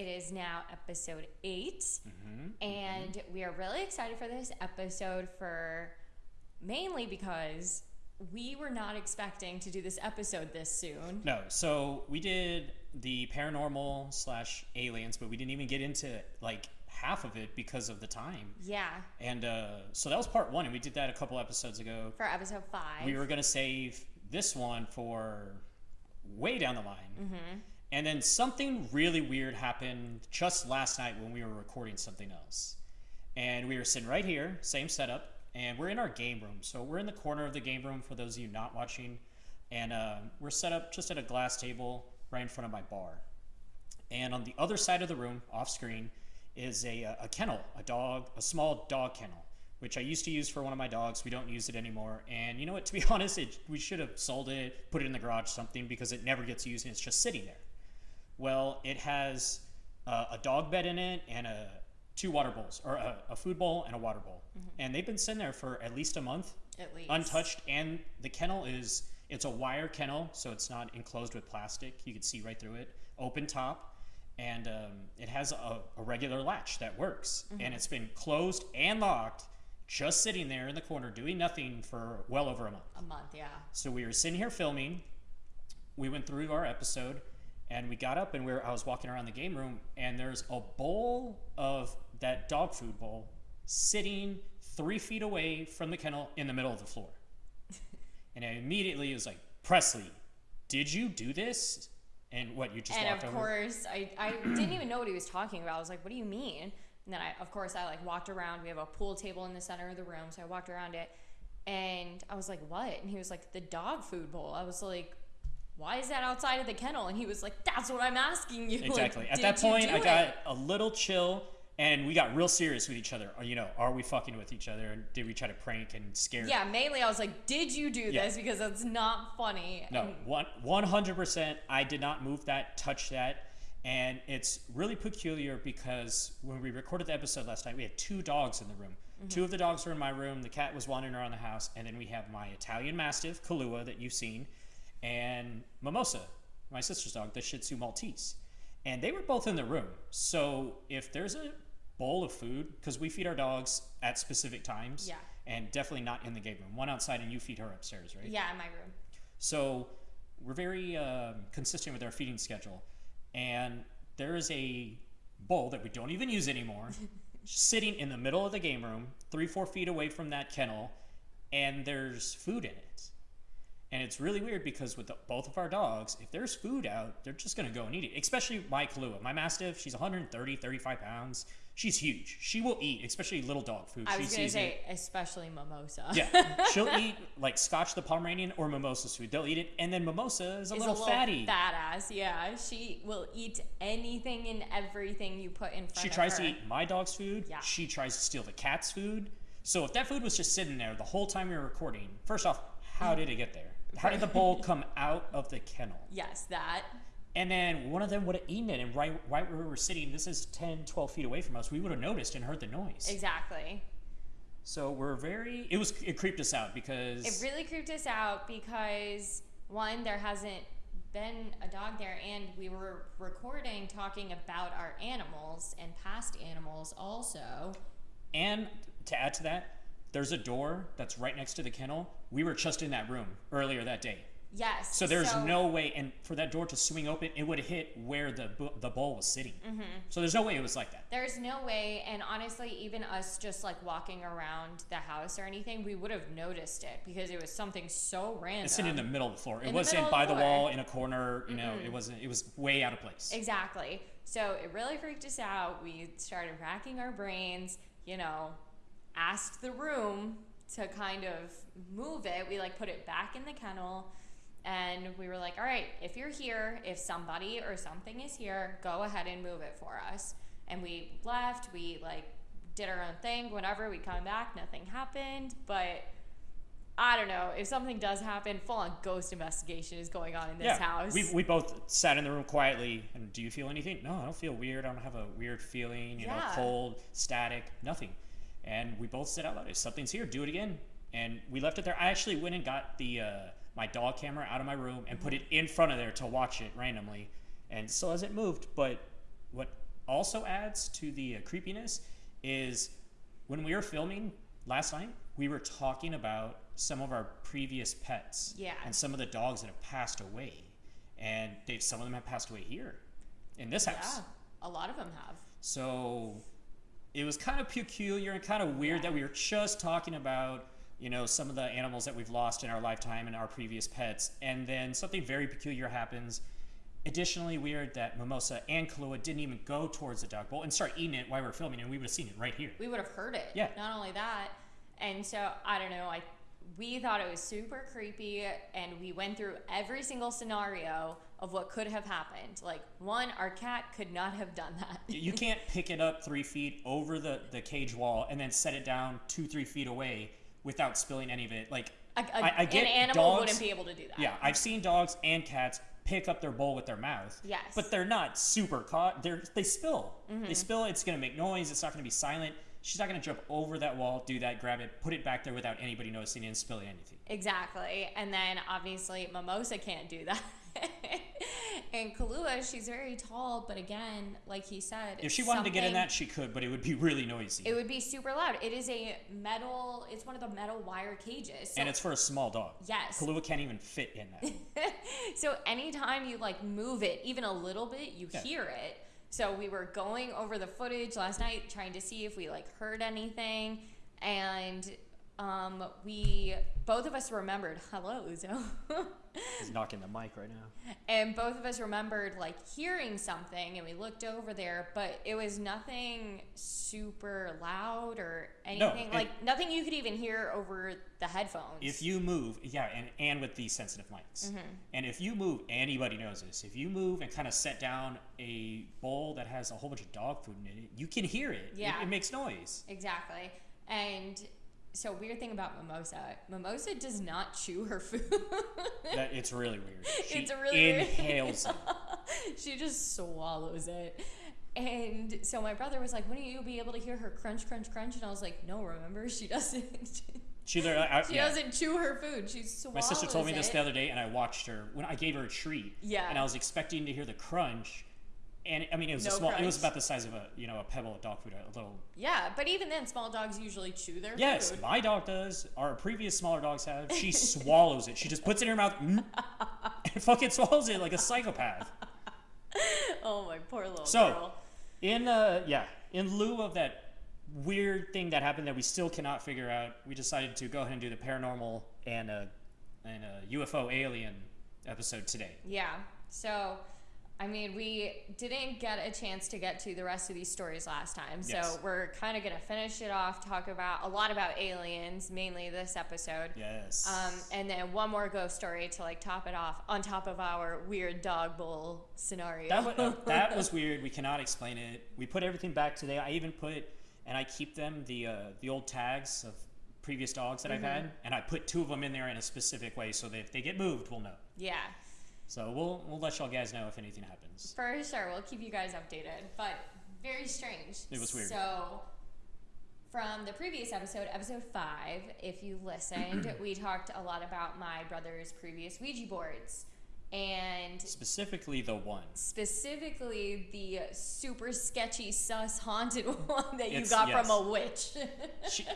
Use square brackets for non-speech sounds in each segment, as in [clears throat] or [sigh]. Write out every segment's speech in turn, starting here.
It is now episode 8 Mm-hmm. and we are really excited for this episode for mainly because we were not expecting to do this episode this soon. No, so we did the paranormal slash aliens, but we didn't even get into like half of it because of the time. Yeah, And uh, so that was part one, and we did that a couple episodes ago. for episode 5. We were gonna save this one for way down the line, Mm-hmm. And then something really weird happened just last night when we were recording something else, and we were sitting right here, same setup, and we're in our game room. So we're in the corner of the game room for those of you not watching, and uh, we're set up just at a glass table right in front of my bar. And on the other side of the room, off screen, is a, uh, a kennel, a dog, a small dog kennel, which I used to use for one of my dogs. We don't use it anymore. And you know what? [laughs] To be honest, it, we should have sold it, put it in the garage, something, because it never gets used and it's just sitting there. Well, it has uh, a dog bed in it and a two water bowls, or a, a food bowl and a water bowl. And they've been sitting there for at least a month, at least. untouched. And the kennel is it's a wire kennel, so it's not enclosed with plastic. You can see right through it. Open top, and um, it has a, a regular latch that works. And it's been closed and locked, just sitting there in the corner doing nothing for well over a month. A month, yeah. So we were sitting here filming. We went through our episode, and we got up and we were, I was walking around the game room, and there's a bowl of that dog food bowl sitting three feet away from the kennel in the middle of the floor. [laughs] and I immediately was like, Presley, did you do this? And what you just and walked of over? course I, I didn't even know what he was talking about i was like what do you mean and then i of course i like walked around we have a pool table in the center of the room so i walked around it and i was like what and he was like the dog food bowl i was like why is that outside of the kennel and he was like that's what i'm asking you [laughs] Like, Exactly. At that point, I it? got a little chill, and we got real serious with each other. Uh, you know, are we fucking with each other? And did we try to prank and scare? yeah mainly i was like did you do Yeah. this because that's not funny No, one one hundred percent. I did not move that, touch that, and it's really peculiar because when we recorded the episode last night, we had two dogs in the room. Mm-hmm. Two of the dogs were in my room. The cat was wandering around the house, and then we have my Italian Mastiff, Kahlua, that you've seen, and Mimosa, my sister's dog, the Shih Tzu Maltese, and they were both in the room. So if there's a bowl of food, because we feed our dogs at specific times, Yeah. and definitely not in the game room. One outside, and you feed her upstairs, right? yeah in my room So we're very um, consistent with our feeding schedule. And there is a bowl that we don't even use anymore [laughs] sitting in the middle of the game room, three, four feet away from that kennel, and there's food in it. And it's really weird because with the, both of our dogs, if there's food out, they're just going to go and eat it. Especially my Kahlua. My Mastiff, she's 130, 35 pounds. She's huge. She will eat, especially little dog food. i was sees it. say especially mimosa Yeah, [laughs] she'll eat like Scotch the Pomeranian or Mimosa's food. They'll eat it, and then Mimosa is a, is little, fatty. fat ass. Yeah, she will eat anything and everything you put in front she of her. She tries to eat my dog's food. Yeah. She tries to steal the cat's food. So if that food was just sitting there the whole time we were recording, first off, how mm. did it get there? How did the bowl come out of the kennel? Yes, that. And then one of them would have eaten it, and right, right where we were sitting, this is 10, 12 feet away from us, we would have noticed and heard the noise. Exactly. So we're very, it was, it creeped us out because. It really creeped us out because one, there hasn't been a dog there, and we were recording talking about our animals and past animals also. And to add to that, there's a door that's right next to the kennel. We were just in that room earlier that day. Yes. So there's no way, and for that door to swing open, it would have hit where the the bowl was sitting. Mm-hmm. So there's no way it was like that. There's no way, and honestly, even us just like walking around the house or anything, we would have noticed it because it was something so random. It's sitting in the middle of the floor. In It wasn't by the the wall in a corner. You know, it wasn't. It was way out of place. Exactly. So it really freaked us out. We started racking our brains, you know, asked the room to kind of move it. We like put it back in the kennel and we were like, all right, if you're here, if somebody or something is here, go ahead and move it for us. And we left, we like did our own thing, whatever, we come back, nothing happened. But I don't know. If something does happen, full on ghost investigation is going on in this yeah, house. we we both sat in the room quietly. And do you feel anything? No, I don't feel weird. I don't have a weird feeling. You know, Yeah. cold, static, nothing. And we both said out loud, "If something's here, do it again." And we left it there. I actually went and got the uh, my dog camera out of my room and put it in front of there to watch it randomly. and still hasn't moved. But what also adds to the uh, creepiness is when we were filming last night, we were talking about some of our previous pets Yeah. and some of the dogs that have passed away, and they some of them have passed away here in this house. Yeah, a lot of them have. So it was kind of peculiar and kind of weird that we were just talking about, you know, some of the animals that we've lost in our lifetime and our previous pets, and then something very peculiar happens. Additionally, weird that Mimosa and Kahlua didn't even go towards the dog bowl and start eating it while we were filming, and we would have seen it right here. We would have heard it. Yeah. Not only that, and so I don't know. I we thought it was super creepy, and we went through every single scenario of what could have happened. Like one, our cat could not have done that. you [laughs] can't pick it up three feet over the, the cage wall and then set it down two, three feet away without spilling any of it. Like, A, a- I- I get an animal dogs- wouldn't be able to do that. Yeah, I've seen dogs and cats pick up their bowl with their mouth. Yes. But they're not super caught. They're they spill. Mm-hmm. They spill. It's gonna make noise. It's not gonna be silent. She's not gonna jump over that wall, do that, grab it, put it back there without anybody noticing and spilling anything. Exactly. And then obviously Mimosa can't do that. [laughs] [laughs] and Kahlua, she's very tall, but again, like he said, If she wanted to get in that, she could, but it would be really noisy. it would be super loud. It is a metal. It's one of the metal wire cages. So, and it's for a small dog. yes. Kahlua can't even fit in that. [laughs] so anytime you like move it even a little bit, you Yeah. hear it. So we were going over the footage last night, trying to see if we like heard anything, and um, we both of us remembered. Hello, Uzo. He's knocking the mic right now. and both of us remembered like hearing something and we looked over there but it was nothing super loud or anything and- like nothing you could even hear over the headphones If you move, yeah, and, and with these sensitive mics. Mm-hmm. And if you move, anybody knows this. If you move and kind of set down a bowl that has a whole bunch of dog food in it, you can hear it. It- Yeah. It, makes noise. exactly and so weird thing about mimosa mimosa does not chew her food [laughs] That, it's really weird. [laughs] She It's really weird. inhales it. [laughs] she just swallows it and so my brother was like wouldn't you be able to hear her crunch crunch crunch and i was like no remember she doesn't She I, she yeah. doesn't chew her food she swallows My sister told me this it. the other day, and I watched her when I gave her a treat. Yeah. And I was expecting to hear the crunch, and I mean it was a No small. It was about the size of a you know a pebble of dog food, a little. Yeah, but even then, small dogs usually chew their Yes, food. my dog does. Our previous smaller dogs have. She [laughs] swallows it. She just puts it in her mouth mm, [laughs] and fucking swallows it like a psychopath. Oh my poor little So- girl. In uh yeah, in lieu of that weird thing that happened that we still cannot figure out, we decided to go ahead and do the paranormal and a and a UFO alien episode today. Yeah. So, I mean, we didn't get a chance to get to the rest of these stories last time. So Yes. we're kind of gonna finish it off, talk about a lot about aliens, mainly this episode. Yes. Um, and then one more ghost story to like top it off on top of our weird dog bowl scenario. That was, [laughs] uh, that was weird. We cannot explain it. We put everything back today. I even put, and I keep them the uh, the old tags of previous dogs that I've Mm-hmm. had, and I put two of them in there in a specific way so that if they get moved, we'll know. yeah. So we'll we'll let y'all guys know if anything happens. For sure, we'll keep you guys updated. But very strange. It was weird. So, from the previous episode, episode five, if you listened, [clears throat] we talked a lot about my brother's previous Ouija boards. And Specifically, the one. specifically the super sketchy, sus, haunted [laughs] one that you It's- got yes. from a witch. She,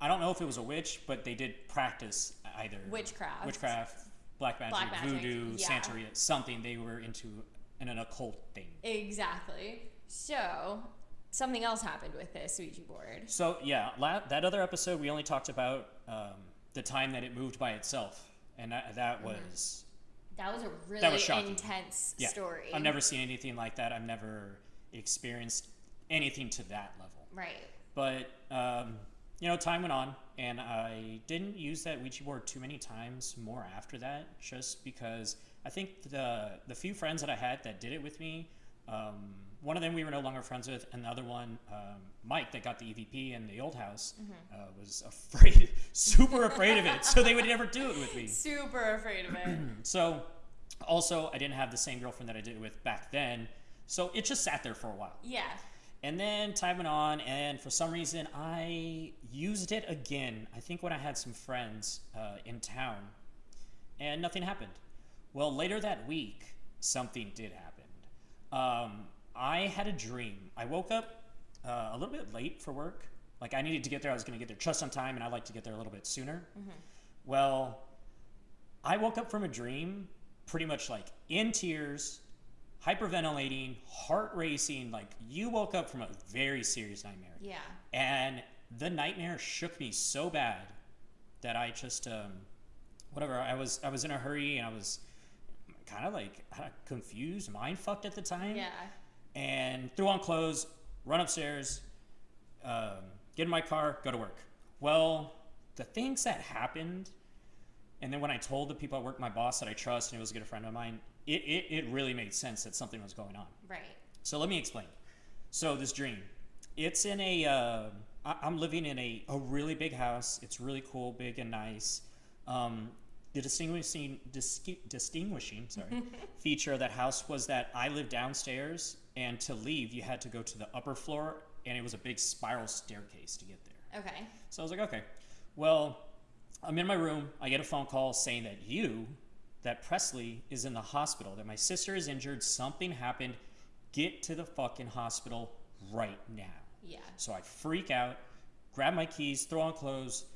I don't know if it was a witch, but they did practice either Witchcraft. witchcraft, black magic, Black magic, voodoo, yeah. Santeria, something. They were into an, an occult thing. exactly. So, something else happened with this Ouija board. So yeah, la- that other episode we only talked about um, the time that it moved by itself, and that, that Mm-hmm. was That was a really was intense yeah. story. I've never seen anything like that. I've never experienced anything to that level. Right. But um, you know, time went on, and I didn't use that Ouija board too many times more after that, just because I think the the few friends that I had that did it with me. Um, one of them we were no longer friends with, and the other one, um, Mike, that got the EVP in the old house, uh, was afraid, [laughs] super afraid of it. So they would never do it with me. [laughs] Super afraid of it. [clears throat] So, also, I didn't have the same girlfriend that I did it with back then. So it just sat there for a while. yeah. And then time went on, and for some reason, I used it again. I think when I had some friends uh, in town, and nothing happened. Well, later that week, something did happen. Um, I had a dream. I woke up uh, a little bit late for work. Like I needed to get there. I was going to get there just on time, and I like to get there a little bit sooner. Well, I woke up from a dream, pretty much like in tears, hyperventilating, heart racing. Like you woke up from a very serious nightmare. Yeah. And the nightmare shook me so bad that I just um, whatever. I was I was in a hurry and I was kind of like confused, mind fucked at the time. Yeah. And threw on clothes, run upstairs, um, get in my car, go to work. Well, the things that happened, and then when I told the people at work, my boss that I trust and it was a good friend of mine, it, it, it really made sense that something was going on. Right. So let me explain. So this dream, it's in a. Uh, I- I'm living in a, a really big house. It's really cool, big and nice. Um, the distinguishing dis- distinguishing sorry [laughs] feature of that house was that I lived downstairs, and to leave you had to go to the upper floor, and it was a big spiral staircase to get there. Okay. So I was like, okay. Well, I'm in my room. I get a phone call saying that you, that Presley, is in the hospital, that my sister is injured, something happened. Get to the fucking hospital right now. Yeah. So I freak out, grab my keys, throw on clothes,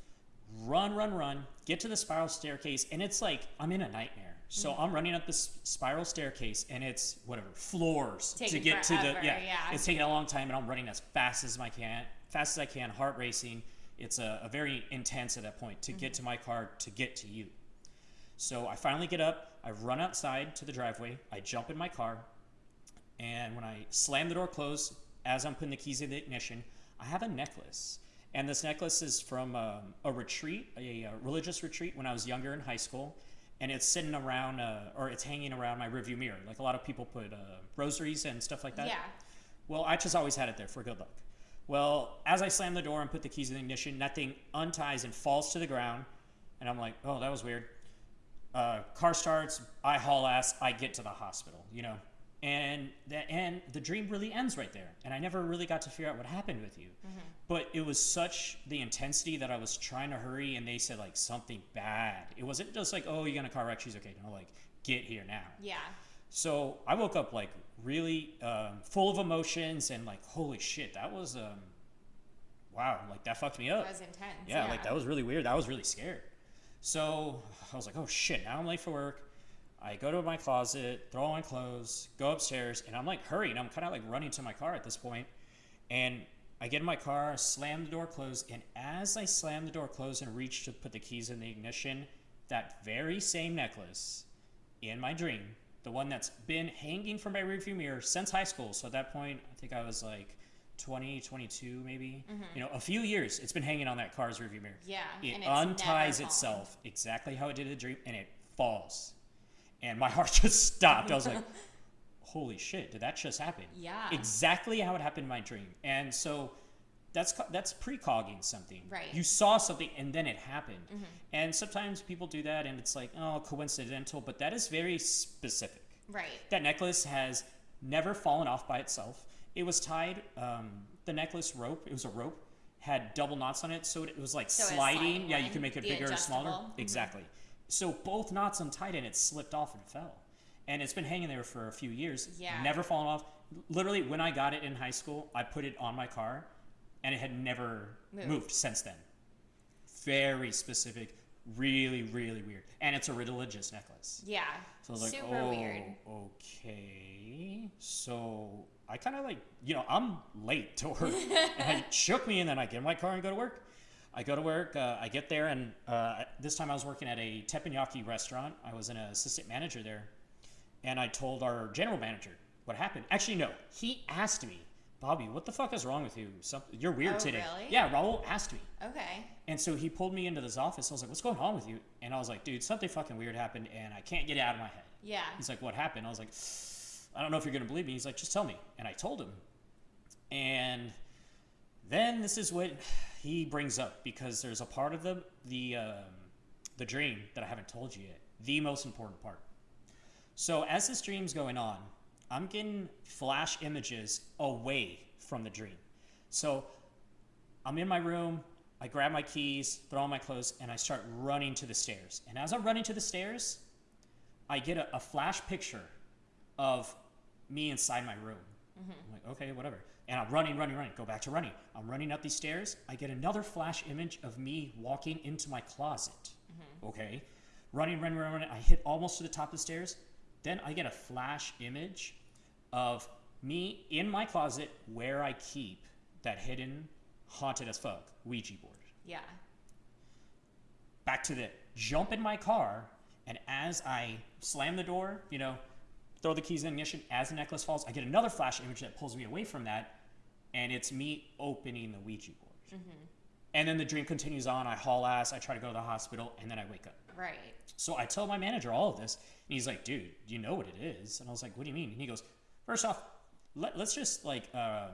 run, run, run, get to the spiral staircase, and it's like I'm in a nightmare. So mm-hmm. I'm running up this spiral staircase, and it's whatever floors to Taking get to the yeah. yeah. It's taking a long time, and I'm running as fast as I can, fast as I can, heart racing. It's a, a very intense at that point to get mm-hmm. to my car to get to you. So I finally get up, I run outside to the driveway, I jump in my car, and when I slam the door closed, as I'm putting the keys in the ignition, I have a necklace. And this necklace is from um, a retreat, a, uh religious retreat when I was younger in high school. And it's sitting around, uh, or it's hanging around my rearview mirror. Like a lot of people put uh, rosaries and stuff like that. Yeah. Well, I just always had it there for good luck. Well, as I slam the door and put the keys in the ignition, that thing unties and falls to the ground. And I'm like, oh, that was weird. Uh, car starts, I haul ass, I get to the hospital, you know? And the, and the dream really ends right there. And I never really got to figure out what happened with you. But it was such the intensity that I was trying to hurry, and they said, like, something bad. It wasn't just like, oh, you got in a car wreck, she's okay. No, like, get here now. Yeah. So I woke up like really um, full of emotions and like, holy shit, that was um, wow, like that fucked me up. That was intense. yeah, like that was really weird. That was really scared. So I was like, oh shit, now I'm late for work. I go to my closet, throw on clothes, go upstairs, and I'm like hurrying. I'm kind of like running to my car at this point. and I get in my car, slam the door closed, and as I slam the door closed and reach to put the keys in the ignition, that very same necklace in my dream, the one that's been hanging from my rearview mirror since high school. So at that point, I think I was like 20, 22 maybe. You know, a few years. It's been hanging on that car's rearview mirror. Yeah, It and it's unties itself exactly how it did in the dream, and it falls. And my [laughs] heart just stopped. I was like, [laughs] "Holy shit! Did that just happen?" Yeah. Exactly how it happened in my dream. And so that's that's precogging something. Right. Mm-hmm. You saw something and then it happened. And sometimes people do that and it's like, oh, coincidental, but that is very specific. Right. That necklace has never fallen off by itself. It was tied. Um, the necklace rope, it was a rope, had double knots on it, so it, it was like So sliding. sliding Yeah, you can make it the bigger or smaller. Mhm. Exactly. So both knots untied and it slipped off and fell. And it's been hanging there for a few years. Yeah. Never fallen off. Literally, when I got it in high school, I put it on my car, and it had never Moved. moved since then. Very specific, really, really weird. And it's a religious necklace. Yeah. So I was like, Super oh, weird. okay. So I kind of like, you know, I'm late to work. [laughs] and it shook me, and then I get in my car and go to work. I go to work. Uh, I get there, and uh, this time I was working at a teppanyaki restaurant. I was an assistant manager there, and I told our general manager what happened. Actually, no, he asked me, Bobby, what the fuck is wrong with you? Something you're weird Oh, today. really? Yeah, Raul asked me. Okay. And so he pulled me into this office. I was like, "What's going on with you?" And I was like, "Dude, something fucking weird happened, and I can't get it out of my head." Yeah. He's like, "What happened?" I was like, "I don't know if you're gonna believe me." He's like, "Just tell me." And I told him. And then this is what he brings up because there's a part of the the um, the dream that I haven't told you yet. The most important part. So as this dream's going on, I'm getting flash images away from the dream. So I'm in my room, I grab my keys, throw on my clothes, and I start running to the stairs. And as I'm running to the stairs, I get a, a flash picture of me inside my room. Mm-hmm. I'm like, okay, whatever. And I'm running, running, running. Go back to running. I'm running up these stairs. I get another flash image of me walking into my closet. Mm-hmm. Okay. Running, running, running, running. I hit almost to the top of the stairs. Then I get a flash image of me in my closet where I keep that hidden, haunted as fuck Ouija board Yeah. back to the jump in my car, and as I slam the door, you know, throw the keys in ignition, as the necklace falls, I get another flash image that pulls me away from that, and it's me opening the Ouija board. Mm-hmm. And then the dream continues on. I haul ass. I try to go to the hospital, and then I wake up. Right. So I tell my manager all of this, and he's like, "Dude, you know what it is?" And I was like, "What do you mean?" And he goes, first off, let, let's just like um,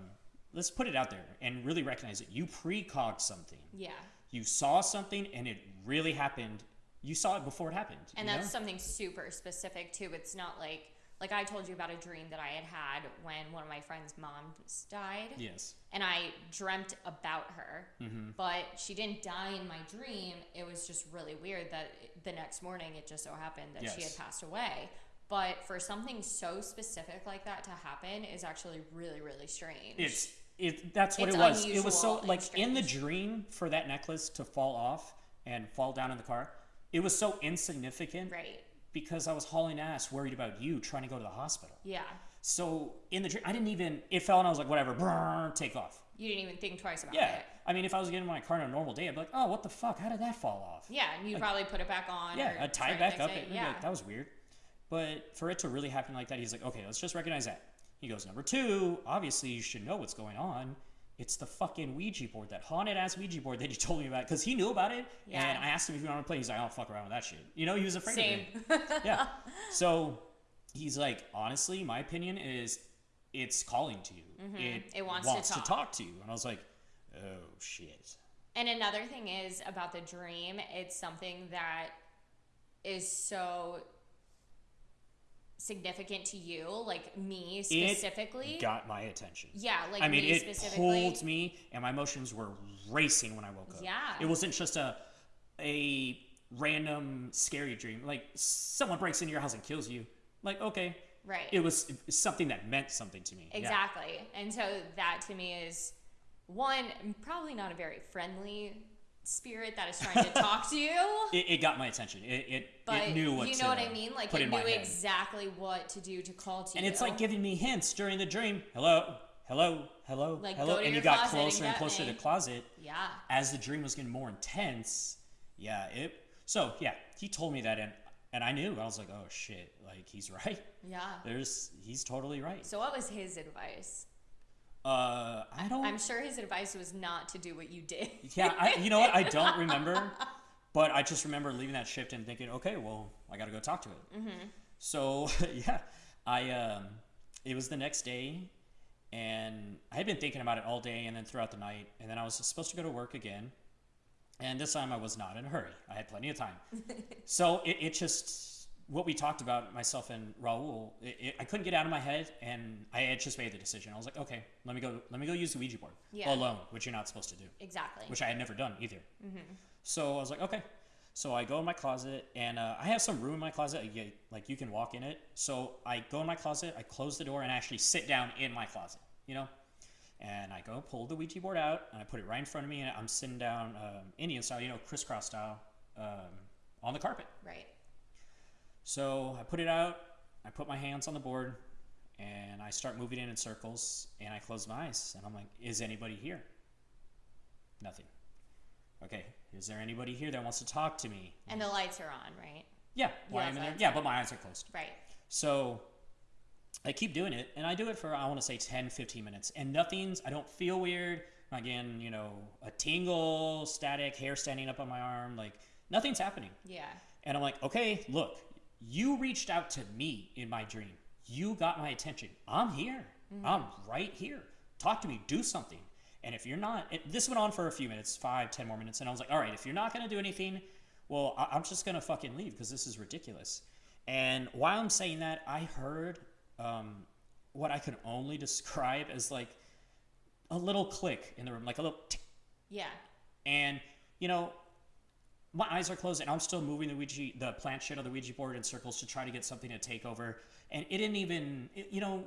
let's put it out there and really recognize it. You precog something. Yeah. You saw something, and it really happened. You saw it before it happened. And that's know? something super specific too. It's not like like I told you about a dream that I had had when one of my friend's moms died. yes. and I dreamt about her, Mm-hmm. but she didn't die in my dream. It was just really weird that the next morning it just so happened that she had passed away. But for something so specific like that to happen is actually really, really strange. It's it. That's what It's it was. It was so like in the dream for that necklace to fall off and fall down in the car. It was so insignificant right. because I was hauling ass, worried about you trying to go to the hospital. Yeah. So in the dream, I didn't even. It fell, and I was like, whatever, brrr, take off. You didn't even think twice about Yeah. it. I mean, if I was getting in my car on a normal day, I'd be like, oh, what the fuck? How did that fall off? Yeah, and you'd probably put it back on. Yeah, I'd tie it back up. It. Yeah. like, that was weird. But for it to really happen like that, he's like, okay, let's just recognize that. He goes, number two, obviously you should know what's going on. It's the fucking Ouija board, that haunted ass Ouija board that you [laughs] told me about, because he knew about it. Yeah. And I asked him if he wanted to play. He's like, I don't fuck around with that shit. You know, he was afraid Same. of it. [laughs] Yeah. So he's like, honestly, my opinion is it's calling to you. It, Mm-hmm. It wants to to talk. talk to you. And I was like, oh shit. And another thing is about the dream, it's something that is so significant to you, like me specifically. It got my attention. yeah, like I mean, me it specifically. pulled me, and my emotions were racing when I woke up. Yeah. it wasn't just a a random scary dream. Like someone breaks into your house and kills you. Like okay, Right. it was something that meant something to me. Yeah. Exactly. And so that to me is one, probably not a very friendly spirit that is trying to talk to you. [laughs] It, it got my attention. It it, But it knew what you know what I mean? Like it knew exactly what to do to call to And you. And it's like giving me hints during the dream. Hello, hello, hello, Like, hello. and you got and closer and get closer to the closet. Yeah. as the dream was getting more intense, yeah, it. So yeah, he told me that, and and I knew. I was like, oh shit, like he's [laughs] right. Yeah. There's he's totally right. So what was his advice? Uh, I don't. I'm sure his advice was not to do what you did. yeah, I, you know what? I don't [laughs] remember, but I just remember leaving that shift and thinking, okay, well, I got to go talk to it. Mm-hmm. So [laughs] yeah, I um, it was the next day, and I had been thinking about it all day and then throughout the night, and then I was supposed to go to work again, and this time I was not in a hurry. I had plenty of time. [laughs] so it, it just what we talked about myself and Raul, it, it, I couldn't get out of my head, and I had just made the decision. I was like, okay, let me go, let me go use the Ouija board Yeah. alone, which you're not supposed to do Exactly. which I had never done either. So I was like, okay. So I go in my closet, and uh, I have some room in my closet. Get- like you can walk in it. So I go in my closet, I close the door, and actually sit down in my closet. You know, and I go pull the Ouija board out, and I put it right in front of me, and I'm sitting down um, Indian style, you know, crisscross style, um, on the carpet. right. So I put it out, I put my hands on the board, and I start moving it in circles, and I close my eyes, and I'm like, is anybody here? Nothing. Okay, is there anybody here that wants to talk to me? And the lights are on, right? Yeah, why Yeah, am I in there? Yeah, but my eyes are closed. Right. So I keep doing it, and I do it for, I want to say 10, 15 minutes, and nothing's, I don't feel weird. Again, you know, a tingle, static, hair standing up on my arm, like nothing's happening. Yeah. And I'm like, okay, look, you reached out to me in my dream. You got my attention. I'm here. I'm right here. Talk to me. Do something. And if you're not, this went on for a few minutes, five, ten more minutes. And I was like, all right, if you're not going to do anything, well, I, I'm just going to fucking leave because this is ridiculous. And while I'm saying that, I heard um, what I could only [laughs] describe as like a little click in the room, like a little tick Yeah. and you know my eyes are closed and i'm still moving the ouija the planchette on the ouija board in circles to try to get something to take over and it didn't even it- you know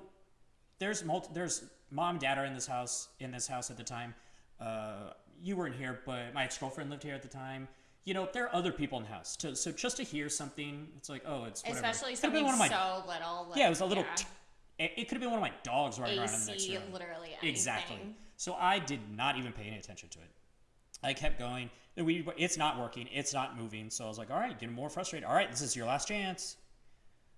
there's multi, there's mom, and dad are in this house in this house at the time. Uh, you weren't here, but my ex girlfriend lived here at the time. You know, there are other people in the house. So, so just to hear something, it's like, oh, it's whatever. Especially been something one of my so little. Like, yeah, it was a little. yeah. it, it could have been one of my dogs running around in the next AC, room. literally anything. Exactly. So I did not even pay any attention to it. I kept going. Weed, it's not working. It's not moving. So I was like, all right, getting more frustrated. All right, this is your last chance.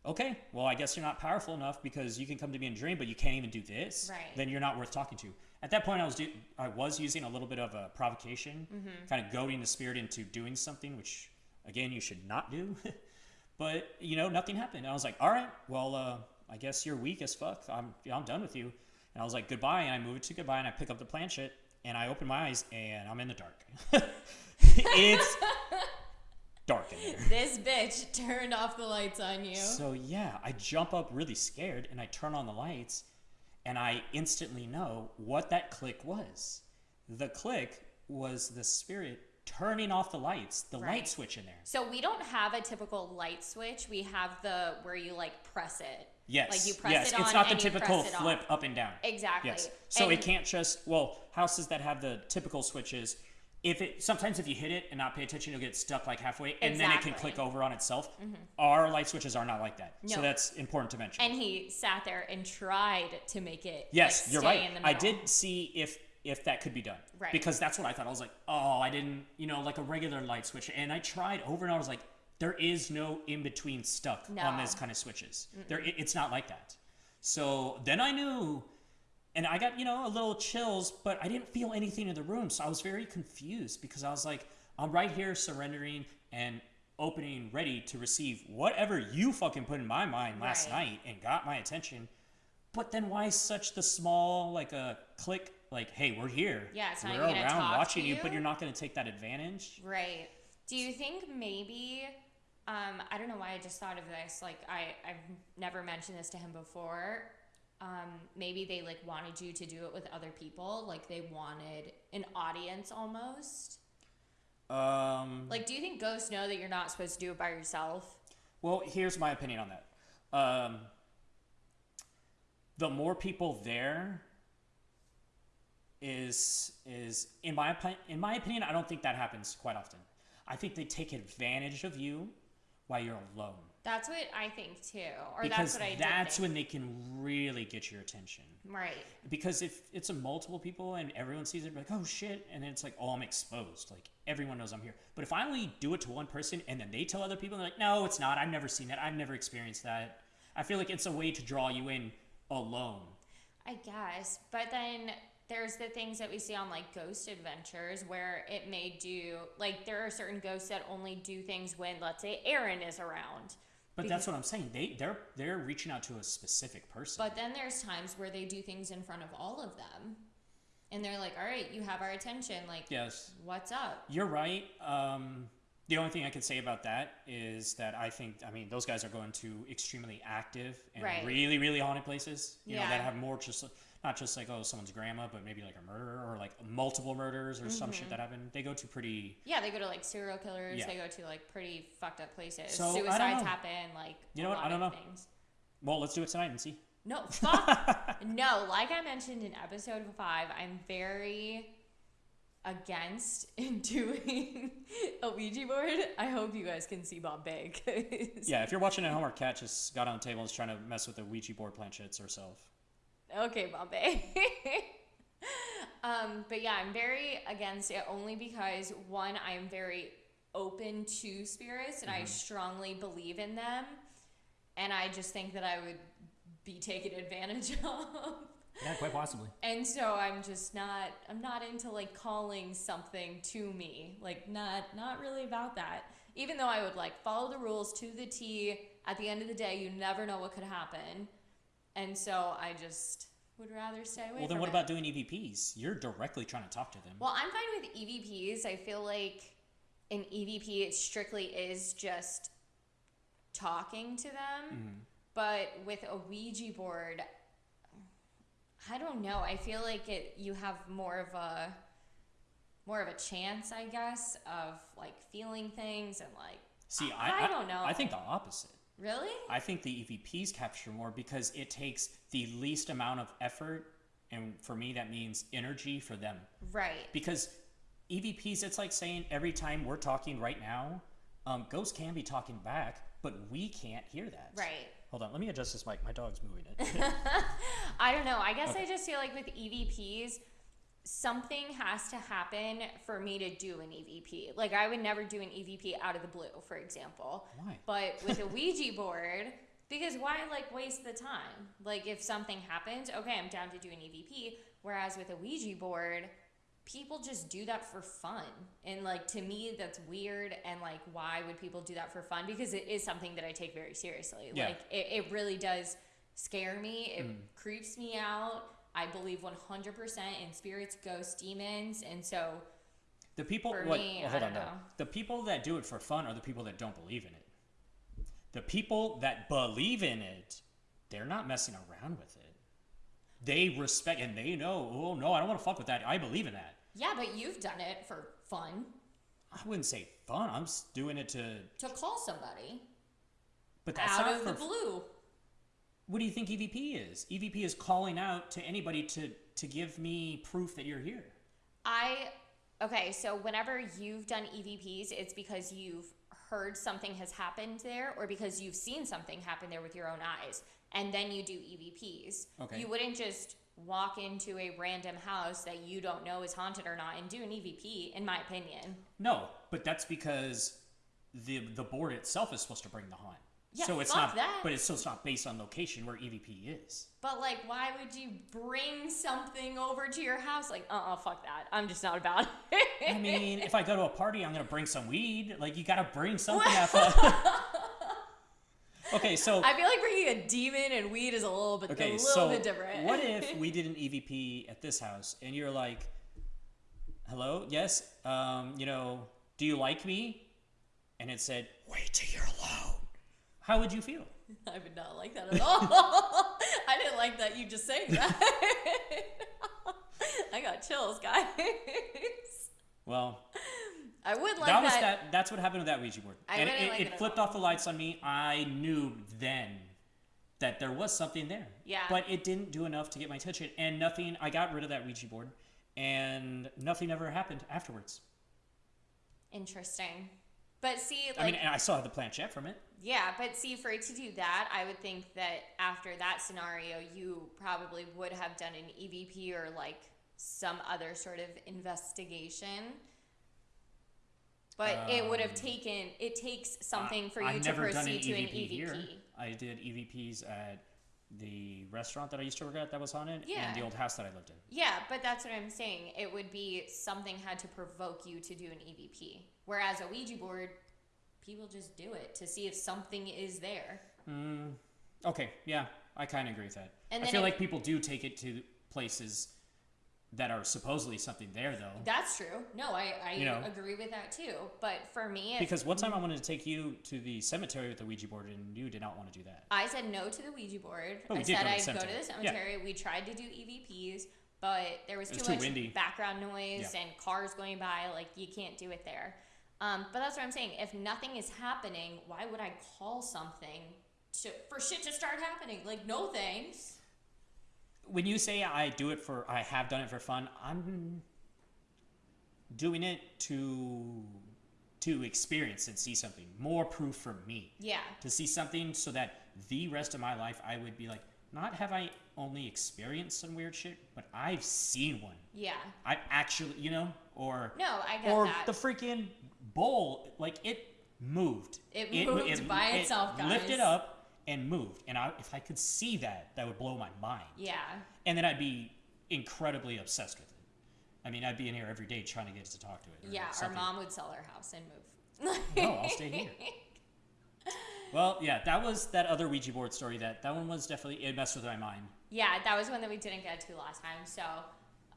Okay, well, I guess you're not powerful enough because you can come to me in a dream, but you can't even do this. Right. Then you're not worth talking to. At that point, I was I was using a little bit of a provocation, kind of goading the spirit into doing something, which again you should not do. [laughs] but you know, nothing happened. I was like, all right, well, uh, I guess you're weak as fuck. I'm I'm done with you. And I was like, goodbye, and I moved to goodbye, and I pick up the planchette, and I open my eyes, and I'm in the dark. [laughs] it's dark in there. This bitch turned off the lights on you. So yeah, I jump up really scared and I turn on the lights and I instantly know what that click was. The click was the spirit turning off the lights, the Right. light switch in there. So we don't have a typical light switch. We have the where you like press it. Yes. Like you press yes, it on it's not the typical flip off. up and down. Exactly. Yes. So And- it can't just well, houses that have the typical switches if it sometimes if you hit it and not pay attention, you'll get stuck like halfway, and then it can Mm-hmm. click over on itself. Our light switches are not like that, so that's important to mention. And he sat there and tried to make it. Yes, like, you're stay right. In the I did see if if that could be done. Right. Because that's what I thought. I was like, oh, I didn't, you know, like a regular light switch. And I tried over and I was like, there is no in between stuck on No. this kind of switches. There, it- it's not like that. So then I knew, and I got you know a little chills, but I didn't feel anything in the room. So I was very confused because I was like, I'm right here surrendering and opening, ready to receive whatever you fucking put in my mind last Right. night and got my attention. But then why such the small like a click like hey we're here Yeah, it's not we're around watching you. but you're not going to take that advantage Right. Do you think maybe um, I don't know why I just thought of this. Like I, I've never mentioned this to him before. Um, maybe they like wanted you to do it with other people. Like they wanted an audience almost. um Like, do you think ghosts know that you're not supposed to do it by yourself? well here's my opinion on that um the more people there is is in my opi- in my opinion I don't think that happens quite often I think they take advantage of you while you're alone. That's what I think too, or because that's what I that's when they can really get your attention. Right. because if it's a multiple people and everyone sees it like oh shit and then it's like oh i'm exposed. Like everyone knows i'm here. But if i only do it to one person and then they tell other people they're like no it's not. I've never seen that. I've never experienced that. I feel like it's a way to draw you in alone. I guess. But then there's the things that we see on like ghost adventures where it may do like there are certain ghosts that only do things when let's say Aaron is around. but that's what i'm saying they they're they're reaching out to a specific person But then there's times where they do things in front of all of them. And they're like, "All right, you have our attention. Like, yes what's up?" you're right um the only thing I could say about that is that I think, I mean, those guys are going to extremely active and Right. really, really haunted places. You know, Yeah. that have more just not just like oh someone's grandma, but maybe like a murder or like multiple murders or some Mm-hmm. shit that happened. They go to pretty. Yeah, they go to like serial killers. Yeah. They go to like pretty fucked up places. So, Suicides happen. Like You know a what? I don't know. Things. Well, let's do it tonight and see. No, fuck. [laughs] no, like I mentioned in episode five, I'm very against [laughs] doing a Ouija board. I hope you guys can see Bombay. 'cause- [laughs] Yeah, if you're watching at home, our cat just got on the table and is trying to mess with the Ouija board planchettes herself. Okay, Bombay. [laughs] um, but yeah, I'm very against it only because one, I am very open to spirits and I strongly believe in them. And I just think that I would be taken [laughs] advantage of. Yeah, quite possibly. And so I'm just not I'm not into like calling something to me. Like not not really about that. Even though I would like follow the rules to the T, at the end of the day you never know what could happen. And so I just would rather stay away Well, then what it. about doing EVPs? You're directly trying to talk to them. Well, I'm fine with EVPs. I feel like an EVP it strictly is just talking to them. Mm-hmm. But with a Ouija board, I don't know. I feel like it you have more of a more of a chance, I guess, of like feeling things and like See, I, I don't know. I think the opposite. Really? I think the EVPs capture more because it takes the least amount of effort, and for me, that means energy for them. Right. Because EVPs, it's like saying every time we're talking right now, um, ghosts can be talking back, but we can't hear that. Right. Hold on, let me adjust this mic. My dog's moving it. [laughs] I don't know. I guess Okay. I just feel like with EVPs, something has to happen for me to do an EVP. Like I would never do an EVP out of the blue, for example. Why? But with a [laughs] Ouija board, because why like waste the time? Like if something happens, okay, I'm down to do an EVP. Whereas with a Ouija board, people just do that for fun. And like to me that's weird and like why would people do that for fun? Because it is something that I take very seriously. Yeah. Like it, it really does scare me. It mm. creeps me out. I believe 100% in spirits, ghosts, demons, and so The people, For what, me, well, hold on, know. The people that do it for fun are the people that don't believe in it. The people that believe in it, they're not messing around with it. They respect and they know, oh no, I don't want to fuck with that. I believe in that. yeah, but you've done it for fun I wouldn't say fun. I'm doing it to, to call somebody but that's out of the blue. What do you think EVP is? EVP is calling out to anybody to to give me proof that you're here. I okay, so whenever you've done EVPs, it's because you've heard something has happened there or because you've seen something happen there with your own eyes. And then you do EVPs. Okay. You wouldn't just walk into a random house that you don't know is haunted or not and do an EVP, in my opinion. No, but that's because the the board itself is supposed to bring the haunt. Yeah, so it's not that. but it's still not based on location where EVP is. But like, why would you bring something over to your house? Like, uh, uh fuck that. I'm just not about it. I mean, if I go to a party, I'm gonna bring some weed. Like you gotta bring something. [laughs] [laughs] okay, so I feel like bringing a demon and weed is a little bit, a okay, little so bit different. what [laughs] if we did an EVP at this house and you're like, "Hello, yes, um, you know, do you like me?" And it said, "Wait till you're alone." How would you feel? [laughs] I would not like that at all. [laughs] I didn't like that you just saying that. [laughs] I got chills, guys. Well, I would like that was that. that. That's what happened with that Ouija board, I and it, like it it flipped all. off the lights on me. I knew then that there was something there. Yeah. But it didn't do enough to get my attention, and nothing. I got rid of that Ouija board, and nothing ever happened afterwards. Interesting. But see, like, I mean, and I still have the planchette from it. Yeah, but see, for it to do that, I would think that after that scenario, you probably would have done an EVP or like some other sort of investigation. But it would have Um, taken. It takes something for you I've to done an proceed to an EVP EVP. here. I did EVPs at the restaurant that I used to work at that was haunted, Yeah. and the old house that I lived in. Yeah, but that's what I'm saying. It would be something had to provoke you to do an EVP. Whereas a Ouija board, people just do it to see if something is there. Mm, okay, yeah, I kind of agree with that. And I feel like people do take it to places that are supposedly something there, though. That's true. No, I, I You know. agree with that too. But for me, Because one time I wanted to take you to the cemetery with the Ouija board, and you did not want to do that. I said no to the Ouija board. We I did said go to the I'd go to the cemetery. We tried to do EVPs, but there was too was too much windy. background noise Yeah. and cars going by. Like you can't do it there. Um, but that's what I'm saying. If nothing is happening, why would I call something to, for shit to start happening? Like no thanks. When you say I do it for, I have done it for fun, I'm doing it to to experience and see something more proof for me. Yeah. to see something so that the rest of my life I would be like, not have I only experienced some weird shit, but I've seen one. Yeah. I've actually, you know, or No, I get or that. the freaking bowl, like it moved. It mo- moved by itself, guys. Lifted up and moved, and I, if I could see that, that would blow my mind. yeah. And then I'd be incredibly obsessed with it. I mean, I'd be in here every day trying to get to talk to it. Yeah. Our mom would sell our house and move. No, I'll stay here. [laughs] Well, yeah, that was that other Ouija board story. That that one was definitely it messed with my mind. Yeah, that was one that we didn't get to last time. So,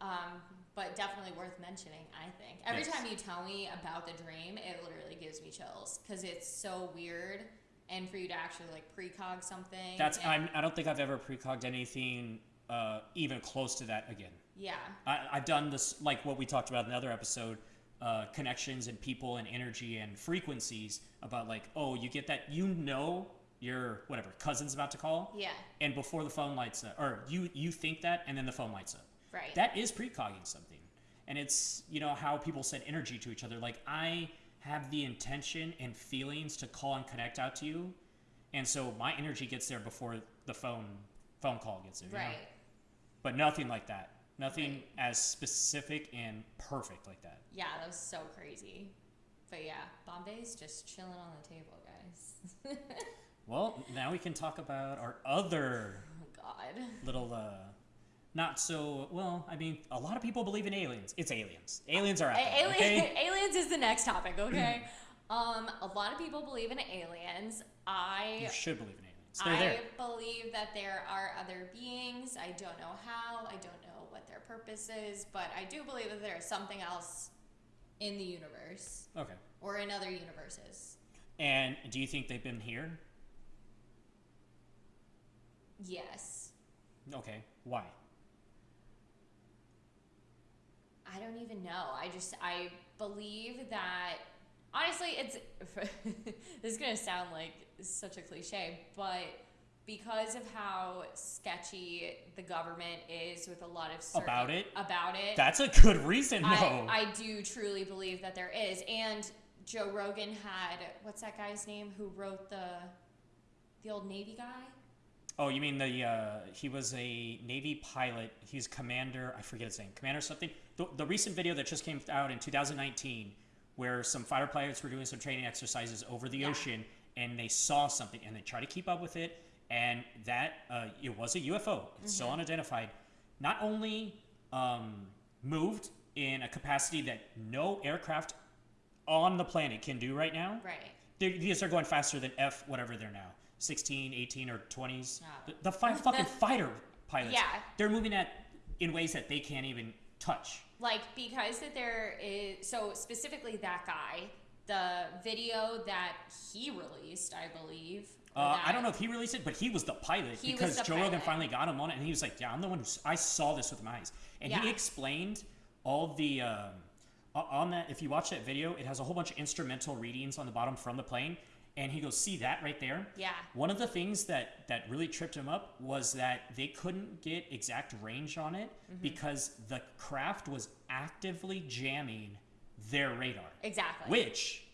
um, but definitely worth mentioning. I think every Yes. time you tell me about the dream, it literally gives me chills because it's so weird, and for you to actually like precog something. That's I'm, I don't think I've ever precogged anything uh, even close to that again. yeah, I, I've done this like what we talked about in the other episode, uh, connections and people and energy and frequencies about like oh you get that you know your whatever cousin's about to call, Yeah. and before the phone lights up, or you you think that, and then the phone lights up. Right. That is precogging something, and it's you know how people send energy to each other. Like I have the intention and feelings to call and connect out to you, and so my energy gets there before the phone phone call gets there. you know? right. But nothing like that. Nothing Right. as specific and perfect like that. Yeah, that was so crazy. But yeah, Bombay's just chilling on the table, guys. [laughs] Well, now we can talk about our other oh God. little uh not so well i mean a lot of people believe in aliens it's aliens aliens are out there, alien, okay [laughs] aliens is the next topic, okay? um, a lot of people believe in aliens. I you should believe in aliens they're I there believe that there are other beings. I don't know how. I don't know what their purpose is, but I do believe that there is something else in the universe okay or in other universes. and do you think they've been here Yes. okay why I don't even know. I just I believe that honestly it's [laughs] this is going to sound like such a cliche, but because of how sketchy the government is with a lot of certain, About it? about it that's a good reason no I, I do truly believe that there is. And Joe Rogan had what's that guy's name who wrote the the old Navy guy? Oh you mean the uh he was a navy pilot. He's commander i forget his name commander something. The, the recent video that just came out in 2019 where some fighter pilots were doing some training exercises over the Yeah. ocean and they saw something and they tried to keep up with it and that uh, it was a ufo it's still unidentified. Not only um, moved in a capacity that no aircraft on the planet can do right now Right. these are going faster than F whatever they're now 16 18 or 20s Ah. the, the fi- [laughs] fucking fighter pilots Yeah. they're moving at in ways that they can't even touch Like because that there is so specifically that guy, the video that he released, I believe. uh, I don't know if he released it, but he was the pilot He because the Joe Rogan finally got him on it, and he was like, "Yeah, I'm the one who I saw this with my eyes," and he explained all the um, on that. If you watch that video, it has a whole bunch of instrumental readings on the bottom from the plane, and he goes, "See that right there? Yeah. One of the things that that really tripped him up was that they couldn't get exact range on it Mm-hmm. because the craft was actively jamming their radar. Exactly. Which,